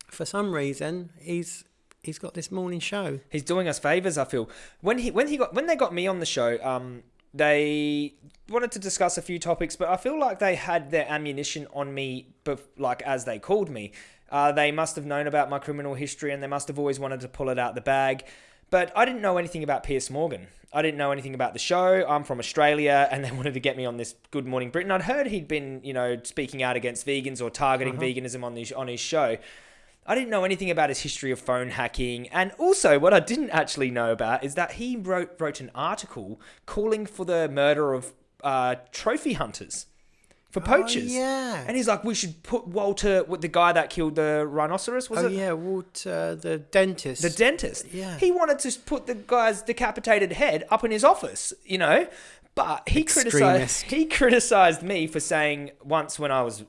for some reason he's he's got this morning show. He's doing us favors. I feel when he when he got when they got me on the show. Um, they wanted to discuss a few topics, but I feel like they had their ammunition on me, like as they called me. Uh, they must have known about my criminal history and they must have always wanted to pull it out the bag. But I didn't know anything about Piers Morgan. I didn't know anything about the show. I'm from Australia, and they wanted to get me on this Good Morning Britain. I'd heard he'd been, you know, speaking out against vegans or targeting uh-huh. veganism on his on his show. I didn't know anything about his history of phone hacking, and also what I didn't actually know about is that he wrote wrote an article calling for the murder of uh, trophy hunters for oh, poachers. Oh, yeah, and he's like, we should put Walter, the guy that killed the rhinoceros, was oh, it? yeah, Walter, the dentist. The dentist. Yeah, he wanted to put the guy's decapitated head up in his office. You know, but he Extremist. criticized he criticized me for saying once when I was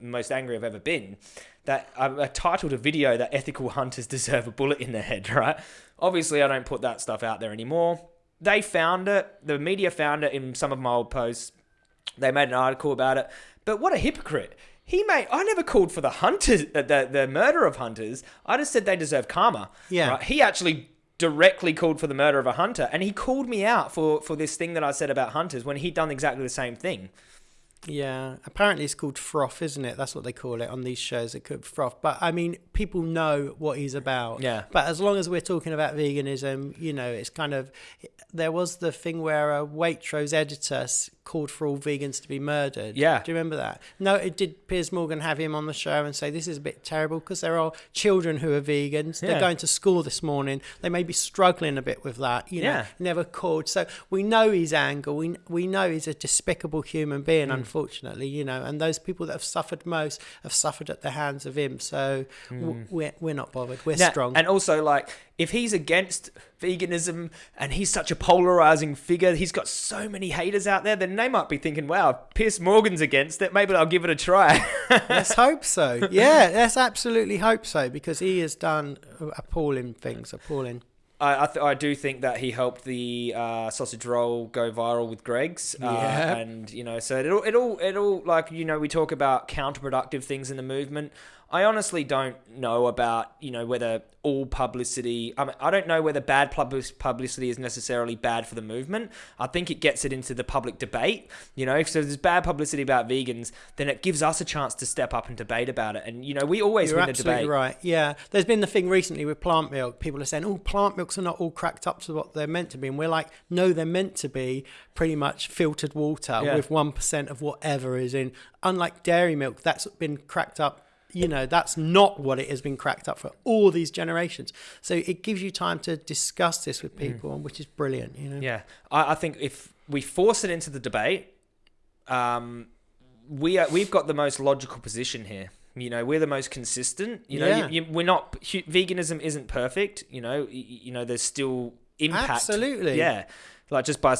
most angry I've ever been that I, titled a video that ethical hunters deserve a bullet in their head, right? Obviously, I don't put that stuff out there anymore. They found it. The media found it in some of my old posts. They made an article about it. But what a hypocrite! He made. I never called for the hunters, uh, the the murder of hunters. I just said they deserve karma. Yeah. Right? He actually directly called for the murder of a hunter, and he called me out for for this thing that I said about hunters when he'd done exactly the same thing. Yeah, apparently it's called froth, isn't it? That's what they call it on these shows. It could froth, but I mean, people know what he's about. Yeah. But as long as we're talking about veganism, you know, it's kind of there was the thing where a Waitrose editor called for all vegans to be murdered. Yeah. Do you remember that? No, it did Piers Morgan have him on the show and say this is a bit terrible because there are children who are vegans. Yeah. They're going to school this morning. They may be struggling a bit with that. You know, yeah. never called. So we know his anger. We we know he's a despicable human being. Mm. Unfortunately, you know, and those people that have suffered most have suffered at the hands of him. So mm. we're we're not bothered. We're now, strong. And also, like, if he's against veganism and he's such a polarizing figure, he's got so many haters out there, then they might be thinking, wow, Piers Morgan's against it. Maybe I'll give it a try. let's hope so. Yeah, let's absolutely hope so because he has done appalling things, appalling. I I, th- I, do think that he helped the uh, sausage roll go viral with Greggs, Uh, yeah. And, you know, so it'll, it'll, it'll, like, you know, we talk about counterproductive things in the movement. I honestly don't know about you know whether all publicity. I, mean, I don't know whether bad publicity is necessarily bad for the movement. I think it gets it into the public debate. You know, if there's bad publicity about vegans, then it gives us a chance to step up and debate about it. And you know, we always You're win the debate. Right? Yeah. There's been the thing recently with plant milk. People are saying, "Oh, plant milks are not all cracked up to what they're meant to be," and we're like, "No, they're meant to be pretty much filtered water yeah. with one percent of whatever is in." Unlike dairy milk, that's been cracked up you know that's not what it has been cracked up for all these generations. So it gives you time to discuss this with mm. people mm. which is brilliant you know? Yeah. I, I, think if we force it into the debate um, we are, we've got the most logical position here. You know we're the most consistent you know? Yeah. you, you, we're not veganism isn't perfect you know? You, you know there's still impact. Absolutely. Yeah. Like just by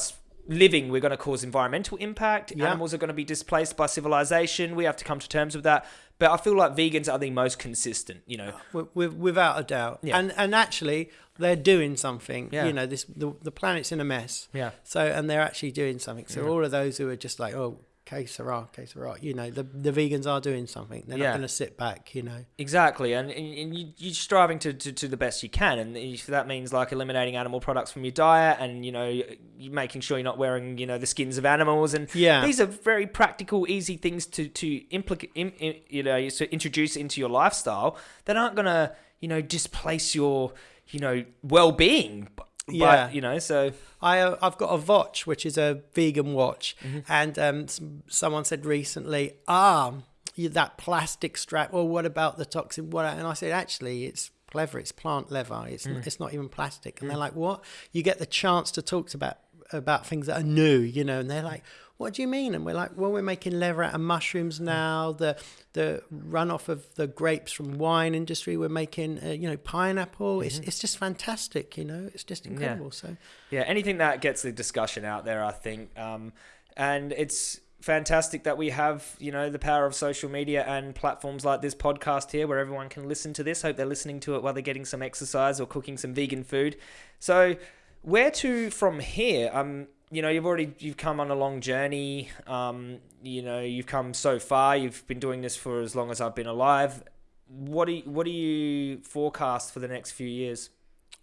living, we're going to cause environmental impact. Yeah. Animals are going to be displaced by civilization. We have to come to terms with that. But I feel like vegans are the most consistent, you know. Without a doubt. Yeah. And and actually, they're doing something. Yeah. You know, this the, the planet's in a mess. Yeah. So and they're actually doing something. So yeah. all of those who are just like, oh, que sera, que sera. You know, the the vegans are doing something. They're yeah. not going to sit back. You know. Exactly, and, and you, you're striving to, to, to the best you can, and if that means like eliminating animal products from your diet, and you know, making sure you're not wearing you know the skins of animals, and yeah, these are very practical, easy things to to implicate, Im, you know, to introduce into your lifestyle that aren't going to you know displace your you know well being yeah. But, you know, so I uh, I've got a watch which is a vegan watch, mm-hmm. and um, someone said recently, ah, that plastic strap. Well, what about the toxin? What? And I said, actually, it's clever. It's plant leather. It's mm. it's not even plastic. And mm. they're like, what? You get the chance to talk about about things that are new, you know. And they're like, what do you mean? And we're like, well, we're making leather out of mushrooms mm. now. The the runoff of the grapes from wine industry, we're making, uh, you know, pineapple. Mm-hmm. It's it's just fantastic, you know. It's just incredible. Yeah. So yeah, anything that gets the discussion out there, I think, um, and it's fantastic that we have you know the power of social media and platforms like this podcast here where everyone can listen to this hope they're listening to it while they're getting some exercise or cooking some vegan food so where to from here um you know you've already you've come on a long journey um you know you've come so far you've been doing this for as long as I've been alive what do you, what do you forecast for the next few years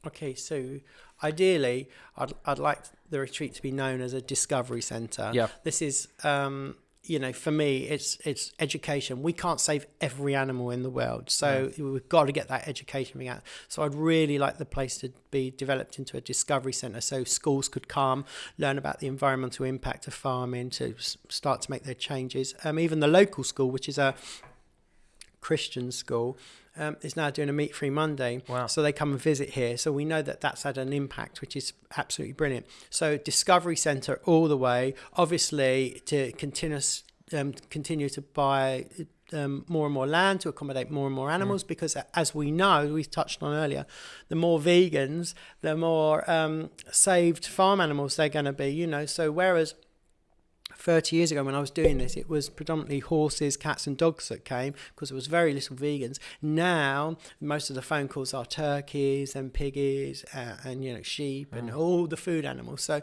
okay so ideally I'd, I'd like the retreat to be known as a discovery center. Yeah. This is um, you know, for me, it's it's education. We can't save every animal in the world, so yeah. we've got to get that education out. So I'd really like the place to be developed into a discovery centre, so schools could come, learn about the environmental impact of farming, to start to make their changes. Um, even the local school, which is a Christian school, um, is now doing a meat free Monday. Wow. So they come and visit here. So we know that that's had an impact, which is absolutely brilliant. So Discovery Centre all the way, obviously to continuous, um, continue to buy um, more and more land to accommodate more and more animals mm. because as we know we touched on earlier the more vegans the more um, saved farm animals they're going to be you know so whereas 30 years ago when I was doing this, it was predominantly horses, cats, and dogs that came because there was very little vegans. Now, most of the phone calls are turkeys and piggies uh, and, you know, sheep and oh. all the food animals. So,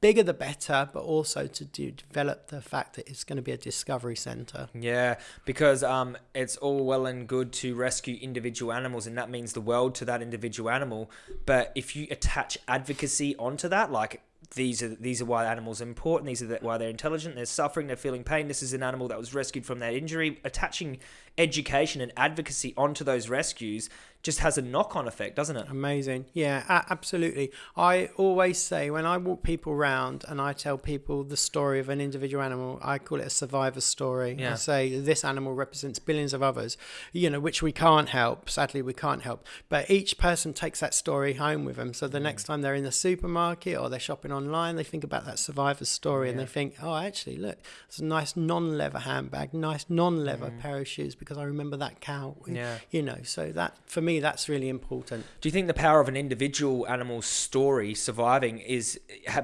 bigger the better, but also to do, develop the fact that it's going to be a discovery center. Yeah, because um, it's all well and good to rescue individual animals, and that means the world to that individual animal. But if you attach advocacy onto that, like these are these are why animals are important. These are the, why they're intelligent. They're suffering. They're feeling pain. This is an animal that was rescued from that injury. Attaching education and advocacy onto those rescues just has a knock on effect, doesn't it? Amazing. Yeah, absolutely. I always say when I walk people around and I tell people the story of an individual animal, I call it a survivor story. Yeah. I say this animal represents billions of others, you know, which we can't help. Sadly, we can't help. But each person takes that story home with them. So the mm. next time they're in the supermarket or they're shopping online, they think about that survivor story yeah. and they think, oh, actually, look, it's a nice non leather handbag, nice non leather mm. pair of shoes because I remember that cow. Yeah. You know, so that for me, that's really important. Do you think the power of an individual animal's story surviving is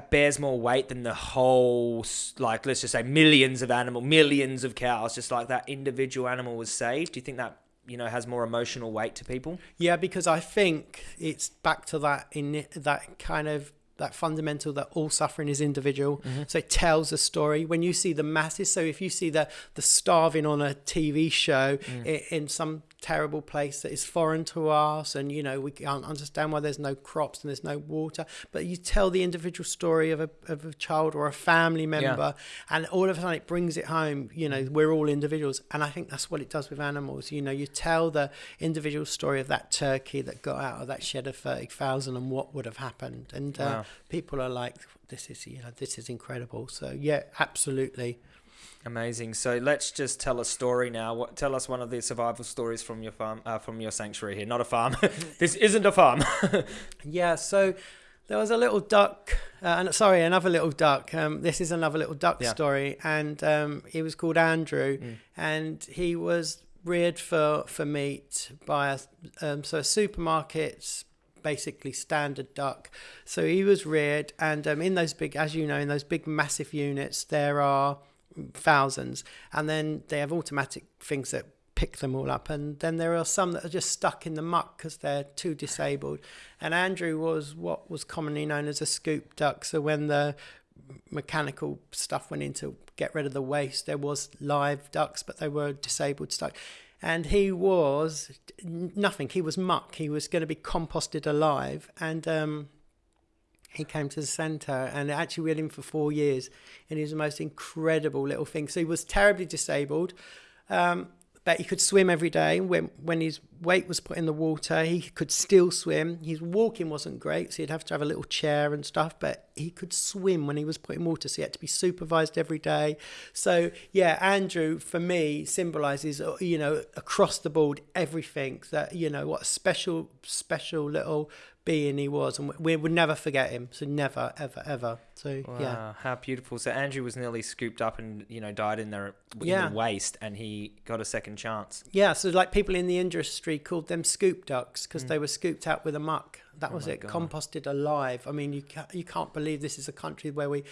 bears more weight than the whole, like let's just say millions of animal, millions of cows, just like that individual animal was saved? Do you think that you know has more emotional weight to people? Yeah, because I think it's back to that in that kind of that fundamental that all suffering is individual. Mm-hmm. So it tells a story. When you see the masses, so if you see the the starving on a TV show mm. in, in, some terrible place that is foreign to us and you know we can't understand why there's no crops and there's no water. But you tell the individual story of a, of a child or a family member yeah. and all of a sudden it brings it home you know we're all individuals. And i think that's what it does with animals. You know you tell the individual story of that turkey that got out of that shed of 30,000 and what would have happened. And uh, wow. people are like this is you know this is incredible. So yeah absolutely Amazing. So let's just tell a story now. What, tell us one of the survival stories from your farm, uh, from your sanctuary here. Not a farm. this isn't a farm. yeah. So there was a little duck. Uh, sorry, another little duck. Um, this is another little duck yeah. story, and um, he was called Andrew, mm. and he was reared for for meat by a um, so a supermarket's basically standard duck. So he was reared, and um, in those big, as you know, in those big massive units, there are thousands, and then they have automatic things that pick them all up, and then there are some that are just stuck in the muck because they're too disabled. And Andrew was what was commonly known as a scoop duck. So when the mechanical stuff went in to get rid of the waste, there was live ducks, but they were disabled stuck. And he was nothing. He was muck. He was going to be composted alive, and um, he came to the centre and actually we had him for four years and he was the most incredible little thing so he was terribly disabled um, but he could swim every day. When when his weight was put in the water, he could still swim. His walking wasn't great, so he'd have to have a little chair and stuff. But he could swim when he was put in water, so he had to be supervised every day. So yeah, Andrew for me symbolizes uh, you know across the board everything that you know what a special special little being he was, and we would never forget him. So never, ever, ever. So wow, yeah, how beautiful. So Andrew was nearly scooped up and you know died in the, in yeah. the waste, and he got a second chance. Yeah, so like people in the industry called them scoop ducks because mm. they were scooped out with a muck. That oh was it, God. composted alive. I mean, you can't, you can't believe this is a country where we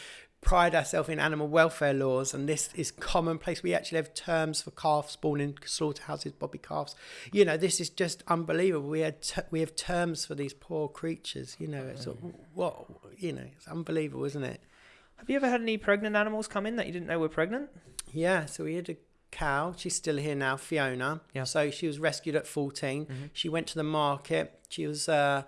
pride ourselves in animal welfare laws, and this is commonplace. We actually have terms for calves born in slaughterhouses, bobby calves. You know, this is just unbelievable. We had t- we have terms for these poor creatures. You know, it's mm. what you know, it's unbelievable, isn't it? Have you ever had any pregnant animals come in that you didn't know were pregnant? Yeah, so we had a cow. She's still here now, Fiona. Yeah. So she was rescued at 14. Mm-hmm. She went to the market. She was uh,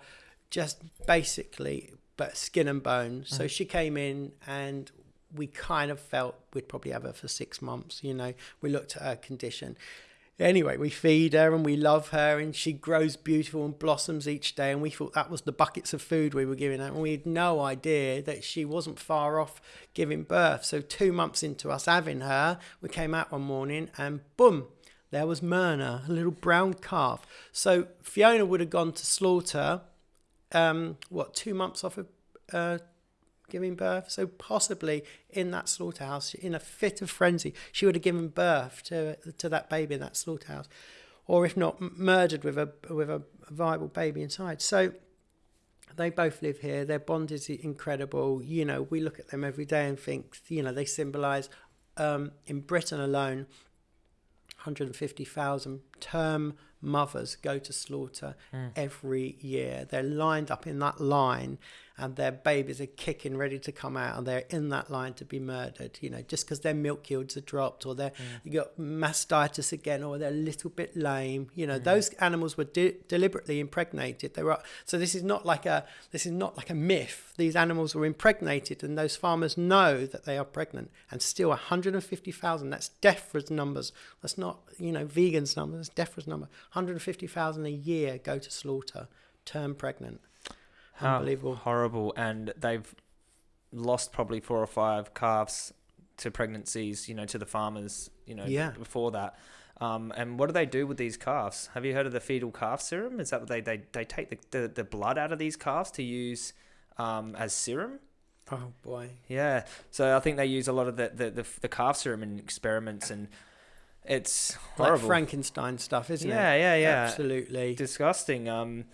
just basically but skin and bone. So mm-hmm. she came in and we kind of felt we'd probably have her for six months. You know, we looked at her condition. Anyway, we feed her and we love her, and she grows beautiful and blossoms each day. And we thought that was the buckets of food we were giving her. And we had no idea that she wasn't far off giving birth. So, two months into us having her, we came out one morning and boom, there was Myrna, a little brown calf. So, Fiona would have gone to slaughter um, what two months off of uh, giving birth. So possibly in that slaughterhouse, in a fit of frenzy, she would have given birth to to that baby in that slaughterhouse, or if not, murdered with a with a viable baby inside. So they both live here. Their bond is incredible. You know, we look at them every day and think, you know, they symbolise um, in Britain alone. 150,000 term mothers go to slaughter mm. every year. They're lined up in that line and their babies are kicking ready to come out and they're in that line to be murdered you know just because their milk yields are dropped or they're mm. got mastitis again or they're a little bit lame you know mm. those animals were de- deliberately impregnated. They were so this is not like a this is not like a myth. These animals were impregnated and those farmers know that they are pregnant and still 150,000 that's DEFRA's numbers. That's not you know vegans numbers that's DEFRA's number. 150,000 a year go to slaughter term pregnant Unbelievable. Horrible. And they've lost probably four or five calves to pregnancies, you know, to the farmers, you know, yeah. before that. Um, and what do they do with these calves? Have you heard of the fetal calf serum? Is that what they, they, they take the, the, the blood out of these calves to use um, as serum? Oh boy. Yeah. So I think they use a lot of the, the, the, the calf serum in experiments and it's horrible. Like Frankenstein stuff, isn't yeah, it? Yeah, yeah, yeah. Absolutely. Disgusting. Um,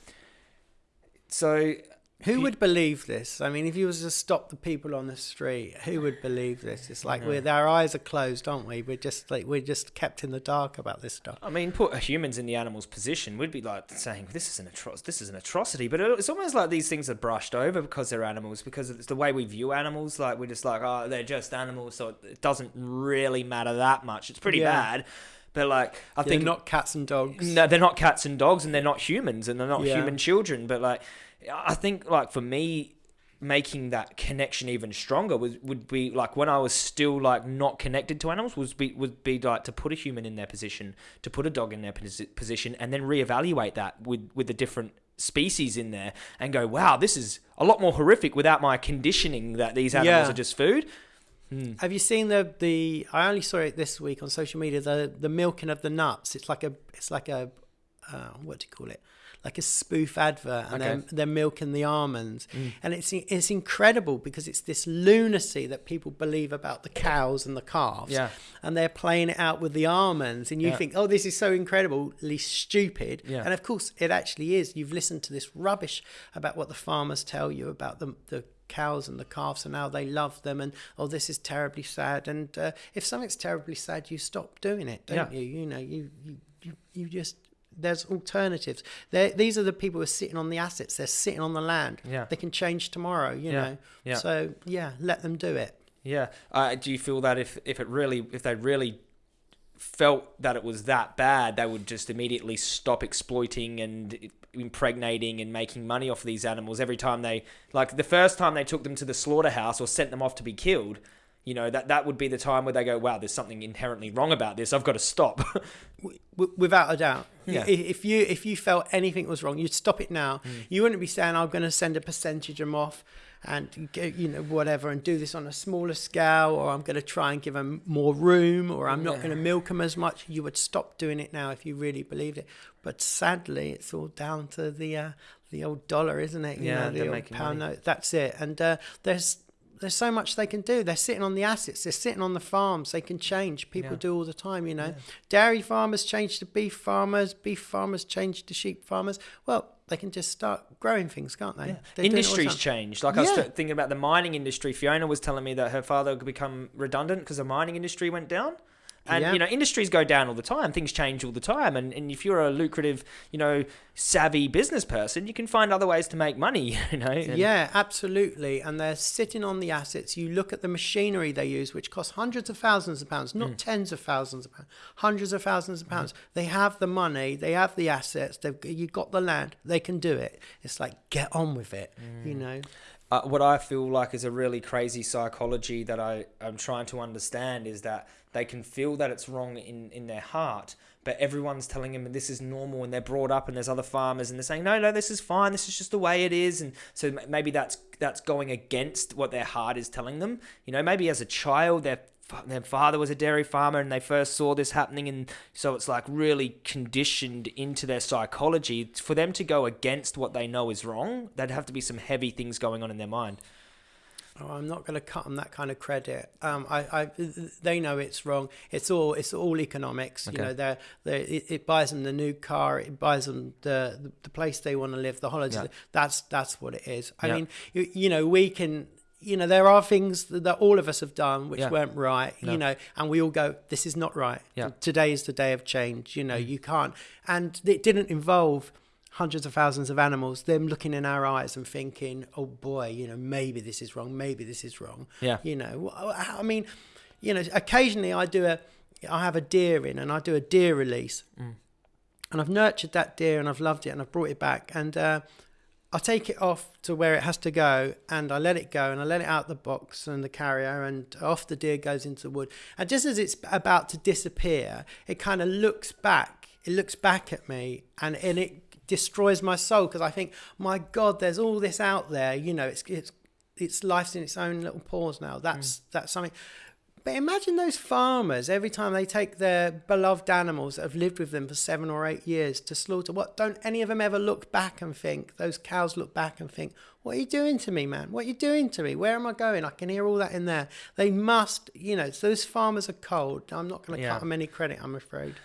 so who would believe this? I mean, if you was to stop the people on the street, who would believe this? It's like we're our eyes are closed, aren't we? We're just like we're just kept in the dark about this stuff. I mean, put humans in the animal's position, we'd be like saying this is an atroc- this is an atrocity. But it's almost like these things are brushed over because they're animals, because it's the way we view animals. Like we're just like, oh, they're just animals, so it doesn't really matter that much. It's pretty yeah. bad. But like, I yeah, think they're not cats and dogs. No, they're not cats and dogs, and they're not humans, and they're not yeah. human children. But like, I think like for me, making that connection even stronger was would be like when I was still like not connected to animals was be would be like to put a human in their position, to put a dog in their position, and then reevaluate that with with the different species in there and go, wow, this is a lot more horrific without my conditioning that these animals yeah. are just food. Hmm. Have you seen the the? I only saw it this week on social media. The the milking of the nuts. It's like a it's like a uh, what do you call it? Like a spoof advert, and okay. they're, they're milking the almonds, mm. and it's it's incredible because it's this lunacy that people believe about the cows and the calves, yeah. and they're playing it out with the almonds, and you yeah. think, oh, this is so incredibly stupid, yeah. and of course it actually is. You've listened to this rubbish about what the farmers tell you about the the cows and the calves and how they love them and oh this is terribly sad and uh, if something's terribly sad you stop doing it don't yeah. you you know you, you you you just there's alternatives. They're, these are the people who are sitting on the assets. They're sitting on the land. Yeah. They can change tomorrow. You yeah. know. Yeah. So yeah, let them do it. Yeah. Uh, do you feel that if if it really if they really felt that it was that bad, they would just immediately stop exploiting and impregnating and making money off these animals every time they like the first time they took them to the slaughterhouse or sent them off to be killed you know that that would be the time where they go wow there's something inherently wrong about this i've got to stop without a doubt. Yeah. If you if you felt anything was wrong, you'd stop it now. Mm. You wouldn't be saying, "I'm going to send a percentage of them off." and you know whatever and do this on a smaller scale or i'm going to try and give them more room or i'm not going to milk them as much you would stop doing it now if you really believed it but sadly it's all down to the uh, the old dollar isn't it you yeah know, the old pound money. note that's it and uh, there's there's so much they can do. They're sitting on the assets. They're sitting on the farms. They can change. People yeah. do all the time, you know. Yeah. Dairy farmers change to beef farmers. Beef farmers change to sheep farmers. Well, they can just start growing things, can't they? Yeah. Industries changed. Like I was thinking about the mining industry. Fiona was telling me that her father could become redundant because the mining industry went down. And yeah. you know, industries go down all the time. Things change all the time. And and if you're a lucrative, you know, savvy business person, you can find other ways to make money. You know. And yeah, absolutely. And they're sitting on the assets. You look at the machinery they use, which costs hundreds of thousands of pounds, not mm. tens of thousands of pounds, hundreds of thousands of pounds. Mm. They have the money. They have the assets. They've you got the land. They can do it. It's like get on with it. Mm. You know. Uh, what I feel like is a really crazy psychology that I am trying to understand is that they can feel that it's wrong in, in their heart, but everyone's telling them this is normal and they're brought up and there's other farmers and they're saying, no, no, this is fine. This is just the way it is. And so maybe that's, that's going against what their heart is telling them. You know, maybe as a child, their their father was a dairy farmer and they first saw this happening and so it's like really conditioned into their psychology for them to go against what they know is wrong there'd have to be some heavy things going on in their mind Oh, I'm not going to cut them that kind of credit. Um, I, I, they know it's wrong. It's all, it's all economics. Okay. You know, they're, they're, it, it, buys them the new car. It buys them the, the, the place they want to live, the holidays. Yeah. That's, that's what it is. I yeah. mean, you, you know, we can, you know, there are things that, that all of us have done which yeah. weren't right. No. You know, and we all go, this is not right. Yeah. Today is the day of change. You know, mm. you can't, and it didn't involve hundreds of thousands of animals, them looking in our eyes and thinking, oh boy, you know, maybe this is wrong, maybe this is wrong. Yeah. You know, I mean, you know, occasionally I do a, I have a deer in and I do a deer release. Mm. And I've nurtured that deer and I've loved it and I've brought it back. And uh, I take it off to where it has to go and I let it go and I let it out the box and the carrier and off the deer goes into the wood. And just as it's about to disappear, it kind of looks back. It looks back at me and, and it destroys my soul because I think, my God, there's all this out there. You know, it's it's it's life's in its own little paws now. That's mm. that's something. But imagine those farmers every time they take their beloved animals that have lived with them for seven or eight years to slaughter. What don't any of them ever look back and think? Those cows look back and think, "What are you doing to me, man? What are you doing to me? Where am I going?" I can hear all that in there. They must, you know. Those farmers are cold. I'm not going to yeah. cut them any credit. I'm afraid.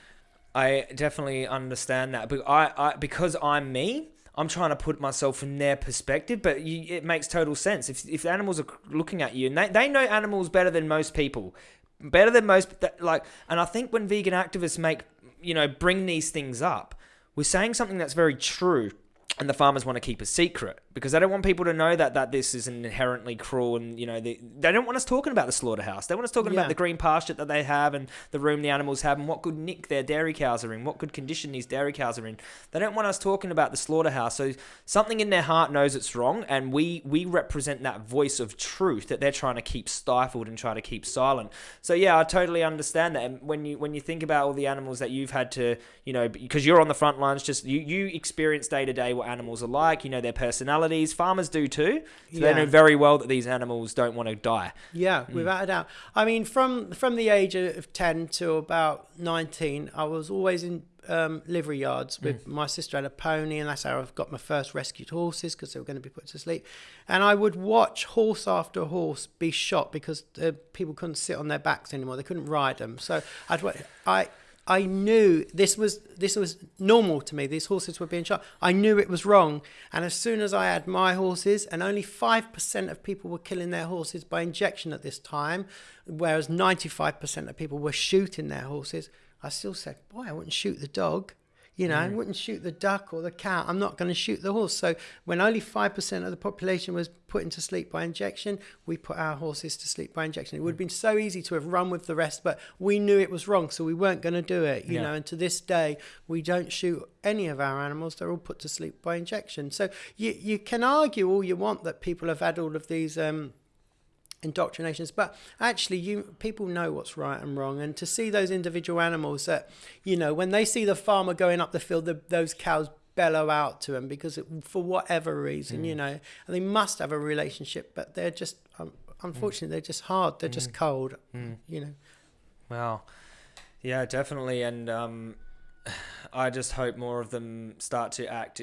I definitely understand that, but I, I because I'm me, I'm trying to put myself in their perspective, but you, it makes total sense. If if animals are looking at you and they, they know animals better than most people, better than most like, and I think when vegan activists make you know bring these things up, we're saying something that's very true and the farmers want to keep a secret because they don't want people to know that that this is inherently cruel and you know they, they don't want us talking about the slaughterhouse. They want us talking yeah. about the green pasture that they have and the room the animals have and what good nick their dairy cows are in what good condition these dairy cows are in. They don't want us talking about the slaughterhouse. So something in their heart knows it's wrong and we we represent that voice of truth that they're trying to keep stifled and try to keep silent. So yeah i totally understand that. And when you when you think about all the animals that you've had to you know because you're on the front lines just you you experience day to day what animals are like you know their personalities. Farmers do too. So yeah. they know very well that these animals don't want to die. Yeah, mm. without a doubt. I mean, from from the age of ten to about nineteen, I was always in um, livery yards with mm. my sister had a pony, and that's how I've got my first rescued horses because they were going to be put to sleep. And I would watch horse after horse be shot because uh, people couldn't sit on their backs anymore; they couldn't ride them. So I'd I I knew this was this was normal to me. These horses were being shot. I knew it was wrong. And as soon as I had my horses, and only five percent of people were killing their horses by injection at this time, whereas ninety-five percent of people were shooting their horses, I still said, "Boy, I wouldn't shoot the dog." You know, mm. I wouldn't shoot the duck or the cow. I'm not going to shoot the horse. So when only 5% of the population was put into sleep by injection, we put our horses to sleep by injection. It would have been so easy to have run with the rest, but we knew it was wrong. So we weren't going to do it, you yeah. know, and to this day, we don't shoot any of our animals. They're all put to sleep by injection. So you, you can argue all you want that people have had all of these, um, indoctrinations but actually you people know what's right and wrong and to see those individual animals that you know when they see the farmer going up the field the, those cows bellow out to him because it, for whatever reason mm. you know and they must have a relationship but they're just um, unfortunately mm. they're just hard they're mm. just cold mm. you know wow yeah definitely and um i just hope more of them start to act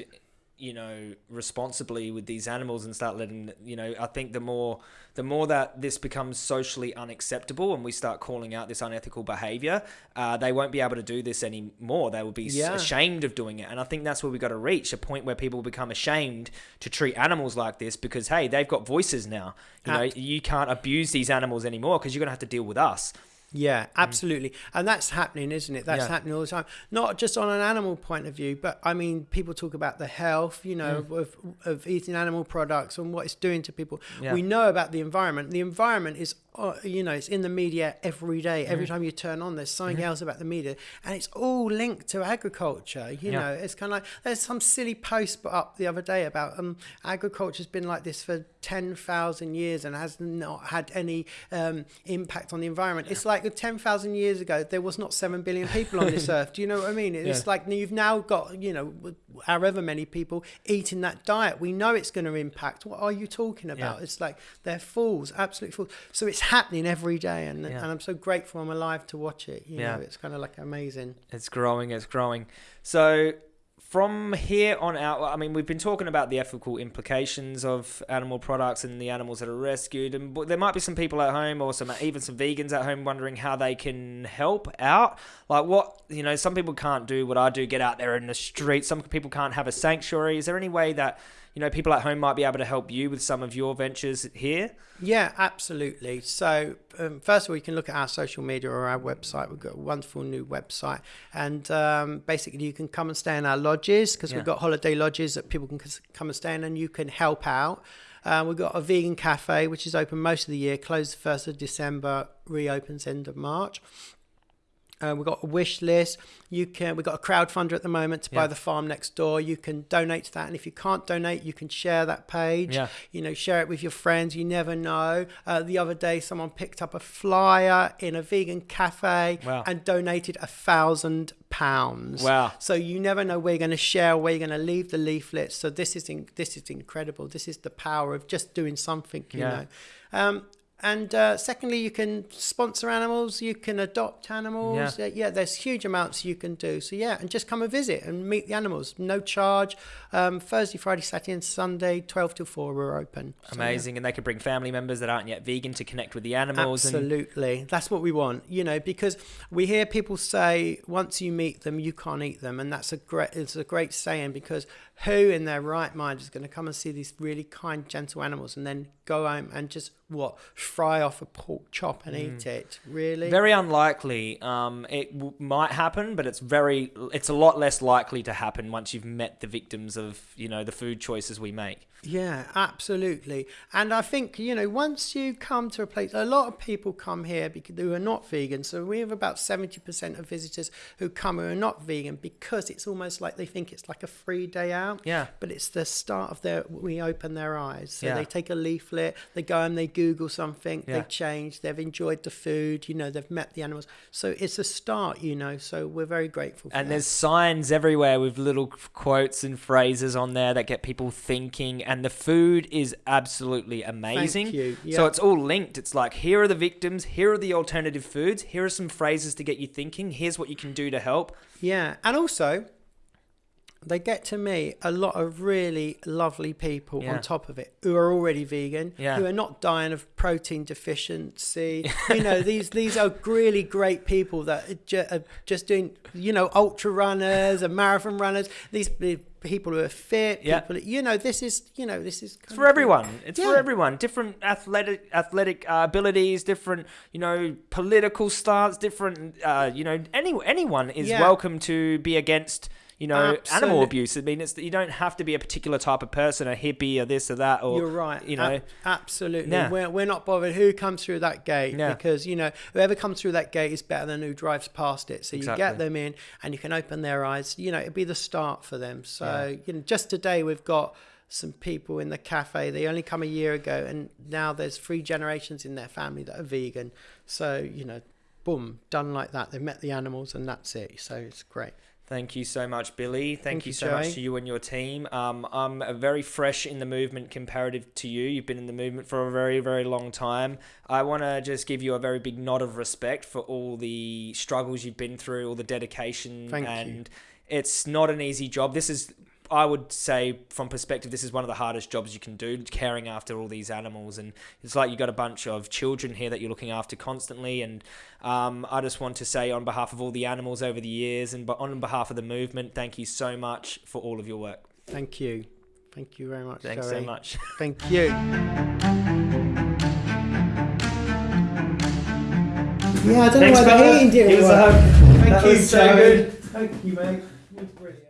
you know responsibly with these animals and start letting you know i think the more the more that this becomes socially unacceptable and we start calling out this unethical behavior uh, they won't be able to do this anymore. They will be yeah. ashamed of doing it. And i think that's where we got to reach a point where people become ashamed to treat animals like this because hey they've got voices now. You know you can't abuse these animals anymore because you're going to have to deal with us yeah, mm. absolutely. And that's happening, isn't it? That's yeah. happening all the time. Not just on an animal point of view, but I mean, people talk about the health, you know, mm. of, of eating animal products and what it's doing to people. Yeah. We know about the environment. The environment is uh, you know, it's in the media every day. Every mm. time you turn on, there's something mm. else about the media, and it's all linked to agriculture. You yeah. know, it's kind of like there's some silly post put up the other day about um, agriculture's been like this for ten thousand years and has not had any um, impact on the environment. It's like ten thousand years ago there was not seven billion people on this earth. Do you know what I mean? It's yeah. like you've now got you know however many people eating that diet. We know it's going to impact. What are you talking about? Yeah. It's like they're fools, absolute fools. So it's happening every day, and yeah. and I'm so grateful I'm alive to watch it. You yeah. know, it's kind of like amazing. It's growing. It's growing. So from here on out, I mean, we've been talking about the ethical implications of animal products and the animals that are rescued, and there might be some people at home, or some even some vegans at home, wondering how they can help out. Like, what you know, some people can't do what I do, get out there in the street. Some people can't have a sanctuary. Is there any way that you know people at home might be able to help you with some of your ventures here? Yeah, absolutely. So um, first of all, you can look at our social media or our website. We've got a wonderful new website, and um, basically you can come and stay in our lodges because yeah. we've got holiday lodges that people can come and stay in, and you can help out. Um, we've got a vegan cafe which is open most of the year, closed the first of December, reopens end of March. Uh, we've got a wish list. You can. We've got a crowdfunder at the moment to yeah. buy the farm next door. You can donate to that, and if you can't donate, you can share that page. Yeah. You know, share it with your friends. You never know. Uh, the other day, someone picked up a flyer in a vegan cafe wow. and donated a thousand pounds. Wow! So you never know where you're going to share, where you're going to leave the leaflets. So this is in, this is incredible. This is the power of just doing something. You yeah. know. Um, and uh, secondly, you can sponsor animals, you can adopt animals. Yeah. Uh, yeah, there's huge amounts you can do. So, yeah, and just come and visit and meet the animals. No charge. Um, Thursday, Friday, Saturday, and Sunday, 12 till 4, we're open. So, Amazing. Yeah. And they can bring family members that aren't yet vegan to connect with the animals. Absolutely. And... That's what we want, you know, because we hear people say once you meet them, you can't eat them. And that's a great, it's a great saying because who in their right mind is going to come and see these really kind, gentle animals and then go home and just what fry off a pork chop and mm. eat it? Really? Very unlikely. Um, it w- might happen, but it's very, it's a lot less likely to happen once you've met the victims of you know the food choices we make. Yeah, absolutely. And I think, you know, once you come to a place, a lot of people come here because who are not vegan. So we have about 70% of visitors who come who are not vegan because it's almost like they think it's like a free day out. Yeah. But it's the start of their, we open their eyes. So yeah. they take a leaflet, they go and they Google something, yeah. they change, they've enjoyed the food, you know, they've met the animals. So it's a start, you know, so we're very grateful And that. there's signs everywhere with little quotes and phrases on there that get people thinking and the food is absolutely amazing. Thank you. So it's all linked. It's like here are the victims, here are the alternative foods, here are some phrases to get you thinking, here's what you can do to help. Yeah. And also they get to meet a lot of really lovely people yeah. on top of it who are already vegan, yeah. who are not dying of protein deficiency. you know, these these are really great people that are just doing, you know, ultra runners and marathon runners. These people who are fit. Yeah. People, you know, this is, you know, this is it's for everyone. It's yeah. for everyone. Different athletic athletic uh, abilities, different, you know, political stance, different, uh, you know, any anyone is welcome to be against you know, Absolutely. animal abuse. I mean, it's that you don't have to be a particular type of person, a hippie or this or that, or you're right. You know, a- absolutely. Yeah. We're, we're not bothered who comes through that gate yeah. because you know whoever comes through that gate is better than who drives past it. So exactly. you get them in and you can open their eyes. You know, it'd be the start for them. So yeah. you know, just today we've got some people in the cafe. They only come a year ago, and now there's three generations in their family that are vegan. So you know, boom, done like that. They've met the animals, and that's it. So it's great. Thank you so much, Billy. Thank, Thank you, you so much to you and your team. Um, I'm very fresh in the movement comparative to you. You've been in the movement for a very, very long time. I want to just give you a very big nod of respect for all the struggles you've been through, all the dedication, Thank and you. it's not an easy job. This is I would say, from perspective, this is one of the hardest jobs you can do, caring after all these animals. And it's like you've got a bunch of children here that you're looking after constantly. And um, I just want to say, on behalf of all the animals over the years and on behalf of the movement, thank you so much for all of your work. Thank you. Thank you very much. Thanks Gary. so much. Thank you. Yeah, I don't Thanks, know why the heating didn't work. Thank you, so good. Thank you, mate. It was brilliant.